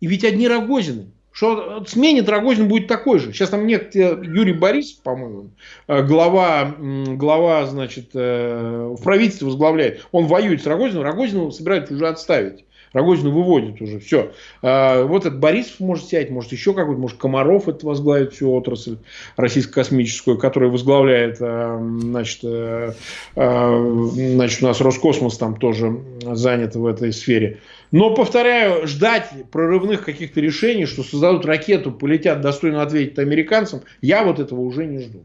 И ведь одни Рогозины. Что сменит Рогозин будет такой же. Сейчас там нет Юрий Борисов, по-моему, э, глава, глава, значит, э, в правительстве возглавляет. Он воюет с Рогозиным, Рогозина собирается уже отставить. Рогозину выводит уже, все. А, вот этот Борисов может сядь, может еще какой-то, может Комаров это возглавит всю отрасль российско-космическую, которая возглавляет, а, значит, а, значит, у нас Роскосмос там тоже занят в этой сфере. Но, повторяю, ждать прорывных каких-то решений, что создадут ракету, полетят достойно ответить американцам, я вот этого уже не жду.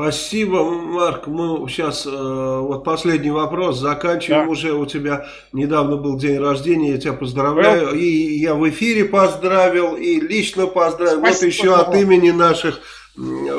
Спасибо, Марк. Мы сейчас, э, вот последний вопрос, заканчиваем да. уже. У тебя недавно был день рождения, я тебя поздравляю. Да. И я в эфире поздравил, и лично поздравил. Спасибо, вот еще от имени наших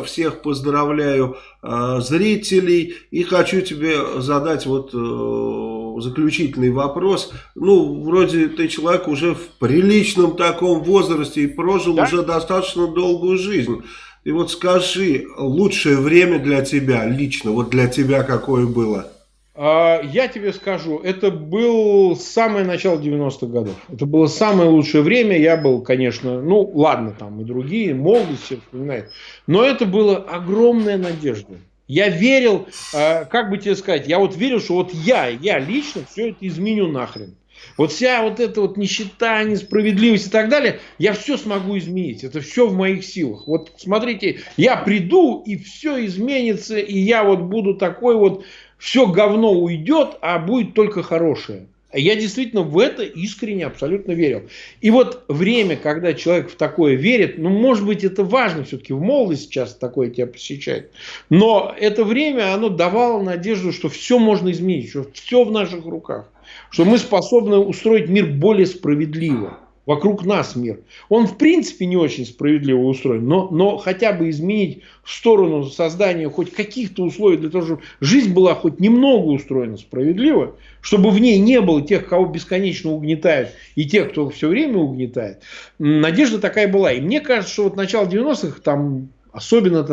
всех поздравляю э, зрителей. И хочу тебе задать вот э, заключительный вопрос. Ну, вроде ты человек уже в приличном таком возрасте и прожил да? уже достаточно долгую жизнь. И вот скажи, лучшее время для тебя, лично, вот для тебя какое было? А, я тебе скажу, это был самое начало 90-х годов. Это было самое лучшее время. Я был, конечно, ну ладно, там и другие, молодость все вспоминают. Но это была огромная надежда. Я верил, а, как бы тебе сказать, я вот верил, что вот я, я лично все это изменю нахрен. Вот вся вот эта вот нищета, несправедливость и так далее, я все смогу изменить. Это все в моих силах. Вот смотрите, я приду, и все изменится, и я вот буду такой вот, все говно уйдет, а будет только хорошее. Я действительно в это искренне абсолютно верил. И вот время, когда человек в такое верит, ну, может быть, это важно все-таки, в молодости часто такое тебя посещает. Но это время, оно давало надежду, что все можно изменить, что все в наших руках что мы способны устроить мир более справедливо. Вокруг нас мир. Он в принципе не очень справедливо устроен, но, но хотя бы изменить в сторону создания хоть каких-то условий для того, чтобы жизнь была хоть немного устроена справедливо, чтобы в ней не было тех, кого бесконечно угнетают, и тех, кто все время угнетает. Надежда такая была. И мне кажется, что вот начало 90-х, там Особенно,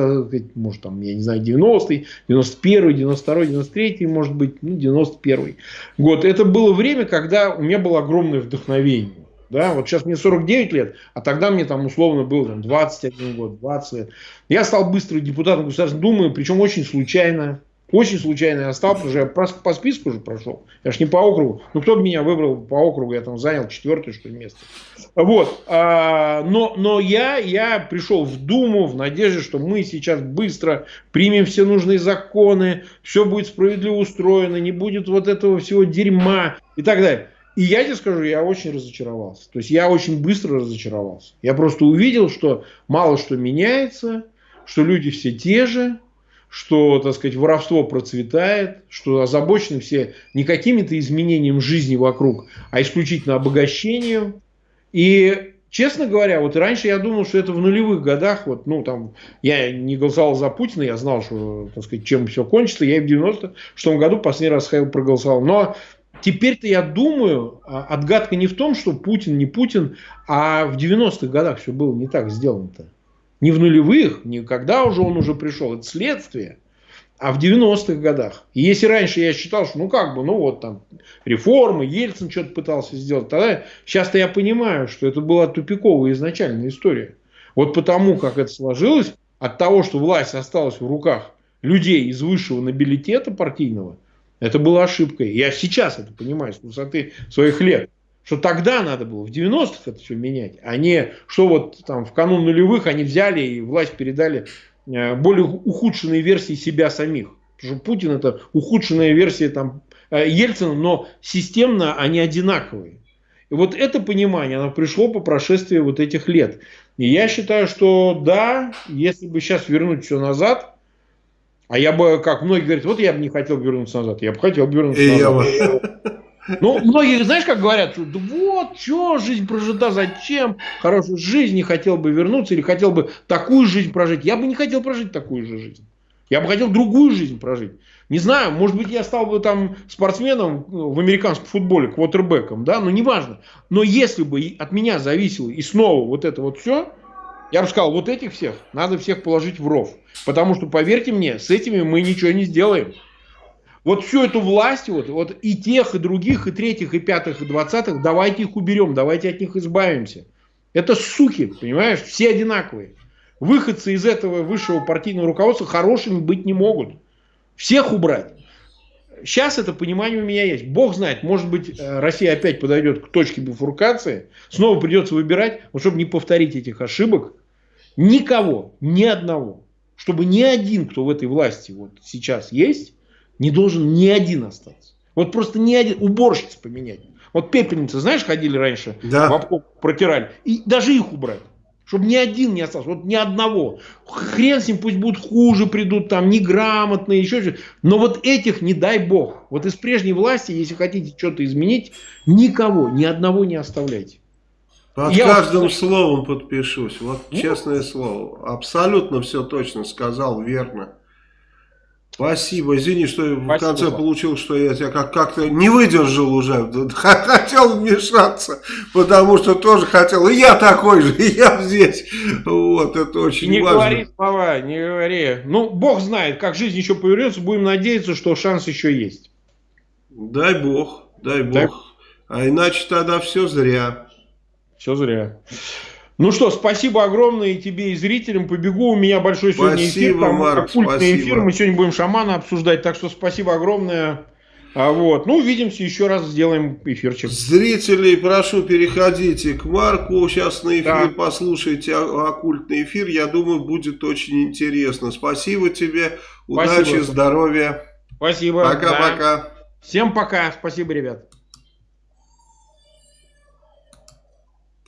может, там, я не знаю, 90-й, 91-й, 92-й, 93-й, может быть, ну, 91-й год. Это было время, когда у меня было огромное вдохновение. Да, вот сейчас мне 49 лет, а тогда мне там условно было там, 21 год, 20 лет. Я стал быстро депутатом Государственной Думы, причем очень случайно. Очень случайно я стал, потому что я по, по списку уже прошел. Я ж не по округу. Ну, кто бы меня выбрал по округу, я там занял четвертое, что ли, место. Вот. А, но, но я, я пришел в Думу в надежде, что мы сейчас быстро примем все нужные законы, все будет справедливо устроено, не будет вот этого всего дерьма и так далее. И я тебе скажу, я очень разочаровался. То есть я очень быстро разочаровался. Я просто увидел, что мало что меняется, что люди все те же, что, так сказать, воровство процветает, что озабочены все не какими-то изменениями жизни вокруг, а исключительно обогащением. И, честно говоря, вот раньше я думал, что это в нулевых годах, вот, ну, там, я не голосовал за Путина, я знал, что, так сказать, чем все кончится, я и в 96 году последний раз ходил проголосовал. Но теперь-то я думаю, а, отгадка не в том, что Путин не Путин, а в 90-х годах все было не так сделано-то. Не в нулевых, не когда уже он уже пришел, это следствие. А в 90-х годах. И если раньше я считал, что ну как бы, ну вот там реформы, Ельцин что-то пытался сделать, тогда сейчас-то я понимаю, что это была тупиковая изначальная история. Вот потому, как это сложилось, от того, что власть осталась в руках людей из высшего нобилитета партийного, это была ошибкой. Я сейчас это понимаю с высоты своих лет что тогда надо было в 90-х это все менять, а не что вот там в канун нулевых они взяли и власть передали э, более ухудшенные версии себя самих. Потому что Путин это ухудшенная версия там, э, Ельцина, но системно они одинаковые. И вот это понимание, оно пришло по прошествии вот этих лет. И я считаю, что да, если бы сейчас вернуть все назад, а я бы, как многие говорят, вот я бы не хотел вернуться назад, я бы хотел вернуться и назад. Ну, многие, знаешь, как говорят, что да вот, что, жизнь прожита, зачем? Хорошую жизнь, не хотел бы вернуться или хотел бы такую жизнь прожить. Я бы не хотел прожить такую же жизнь. Я бы хотел другую жизнь прожить. Не знаю, может быть, я стал бы там спортсменом ну, в американском футболе, квотербеком, да, но неважно. Но если бы от меня зависело и снова вот это вот все, я бы сказал, вот этих всех надо всех положить в ров. Потому что, поверьте мне, с этими мы ничего не сделаем. Вот всю эту власть, вот, вот и тех, и других, и третьих, и пятых, и двадцатых, давайте их уберем, давайте от них избавимся. Это суки, понимаешь, все одинаковые. Выходцы из этого высшего партийного руководства хорошими быть не могут. Всех убрать. Сейчас это понимание у меня есть. Бог знает, может быть, э, Россия опять подойдет к точке бифуркации. Снова придется выбирать, вот чтобы не повторить этих ошибок. Никого, ни одного. Чтобы ни один, кто в этой власти вот сейчас есть, не должен ни один остаться. Вот просто ни один, уборщиц поменять. Вот пепельницы, знаешь, ходили раньше, да. в обкоп протирали. И даже их убрать. Чтобы ни один не остался, вот ни одного. Хрен с ним, пусть будут хуже придут, там, неграмотные, еще что-то. Но вот этих не дай бог. Вот из прежней власти, если хотите что-то изменить, никого, ни одного не оставляйте. Под Я каждым вот... словом подпишусь. Вот ну, честное слово. Абсолютно все точно сказал, верно. Спасибо, извини, что Спасибо. в конце получилось, что я тебя как-то не выдержал уже, хотел вмешаться, потому что тоже хотел, и я такой же, и я здесь, вот, это очень не важно. Не говори слова, не говори, ну, Бог знает, как жизнь еще повернется, будем надеяться, что шанс еще есть. Дай Бог, дай Бог, дай... а иначе тогда все зря. Все зря. Ну что, спасибо огромное и тебе, и зрителям. Побегу, у меня большой сегодня спасибо, эфир. Там Марк, спасибо. эфир, мы сегодня будем шамана обсуждать. Так что спасибо огромное. А вот, ну, увидимся еще раз, сделаем эфирчик. Зрителей, прошу, переходите к Марку, сейчас на эфир, да. послушайте оккультный эфир, я думаю, будет очень интересно. Спасибо тебе, удачи, спасибо. здоровья. Спасибо. Пока-пока. Да. Всем пока, спасибо, ребят.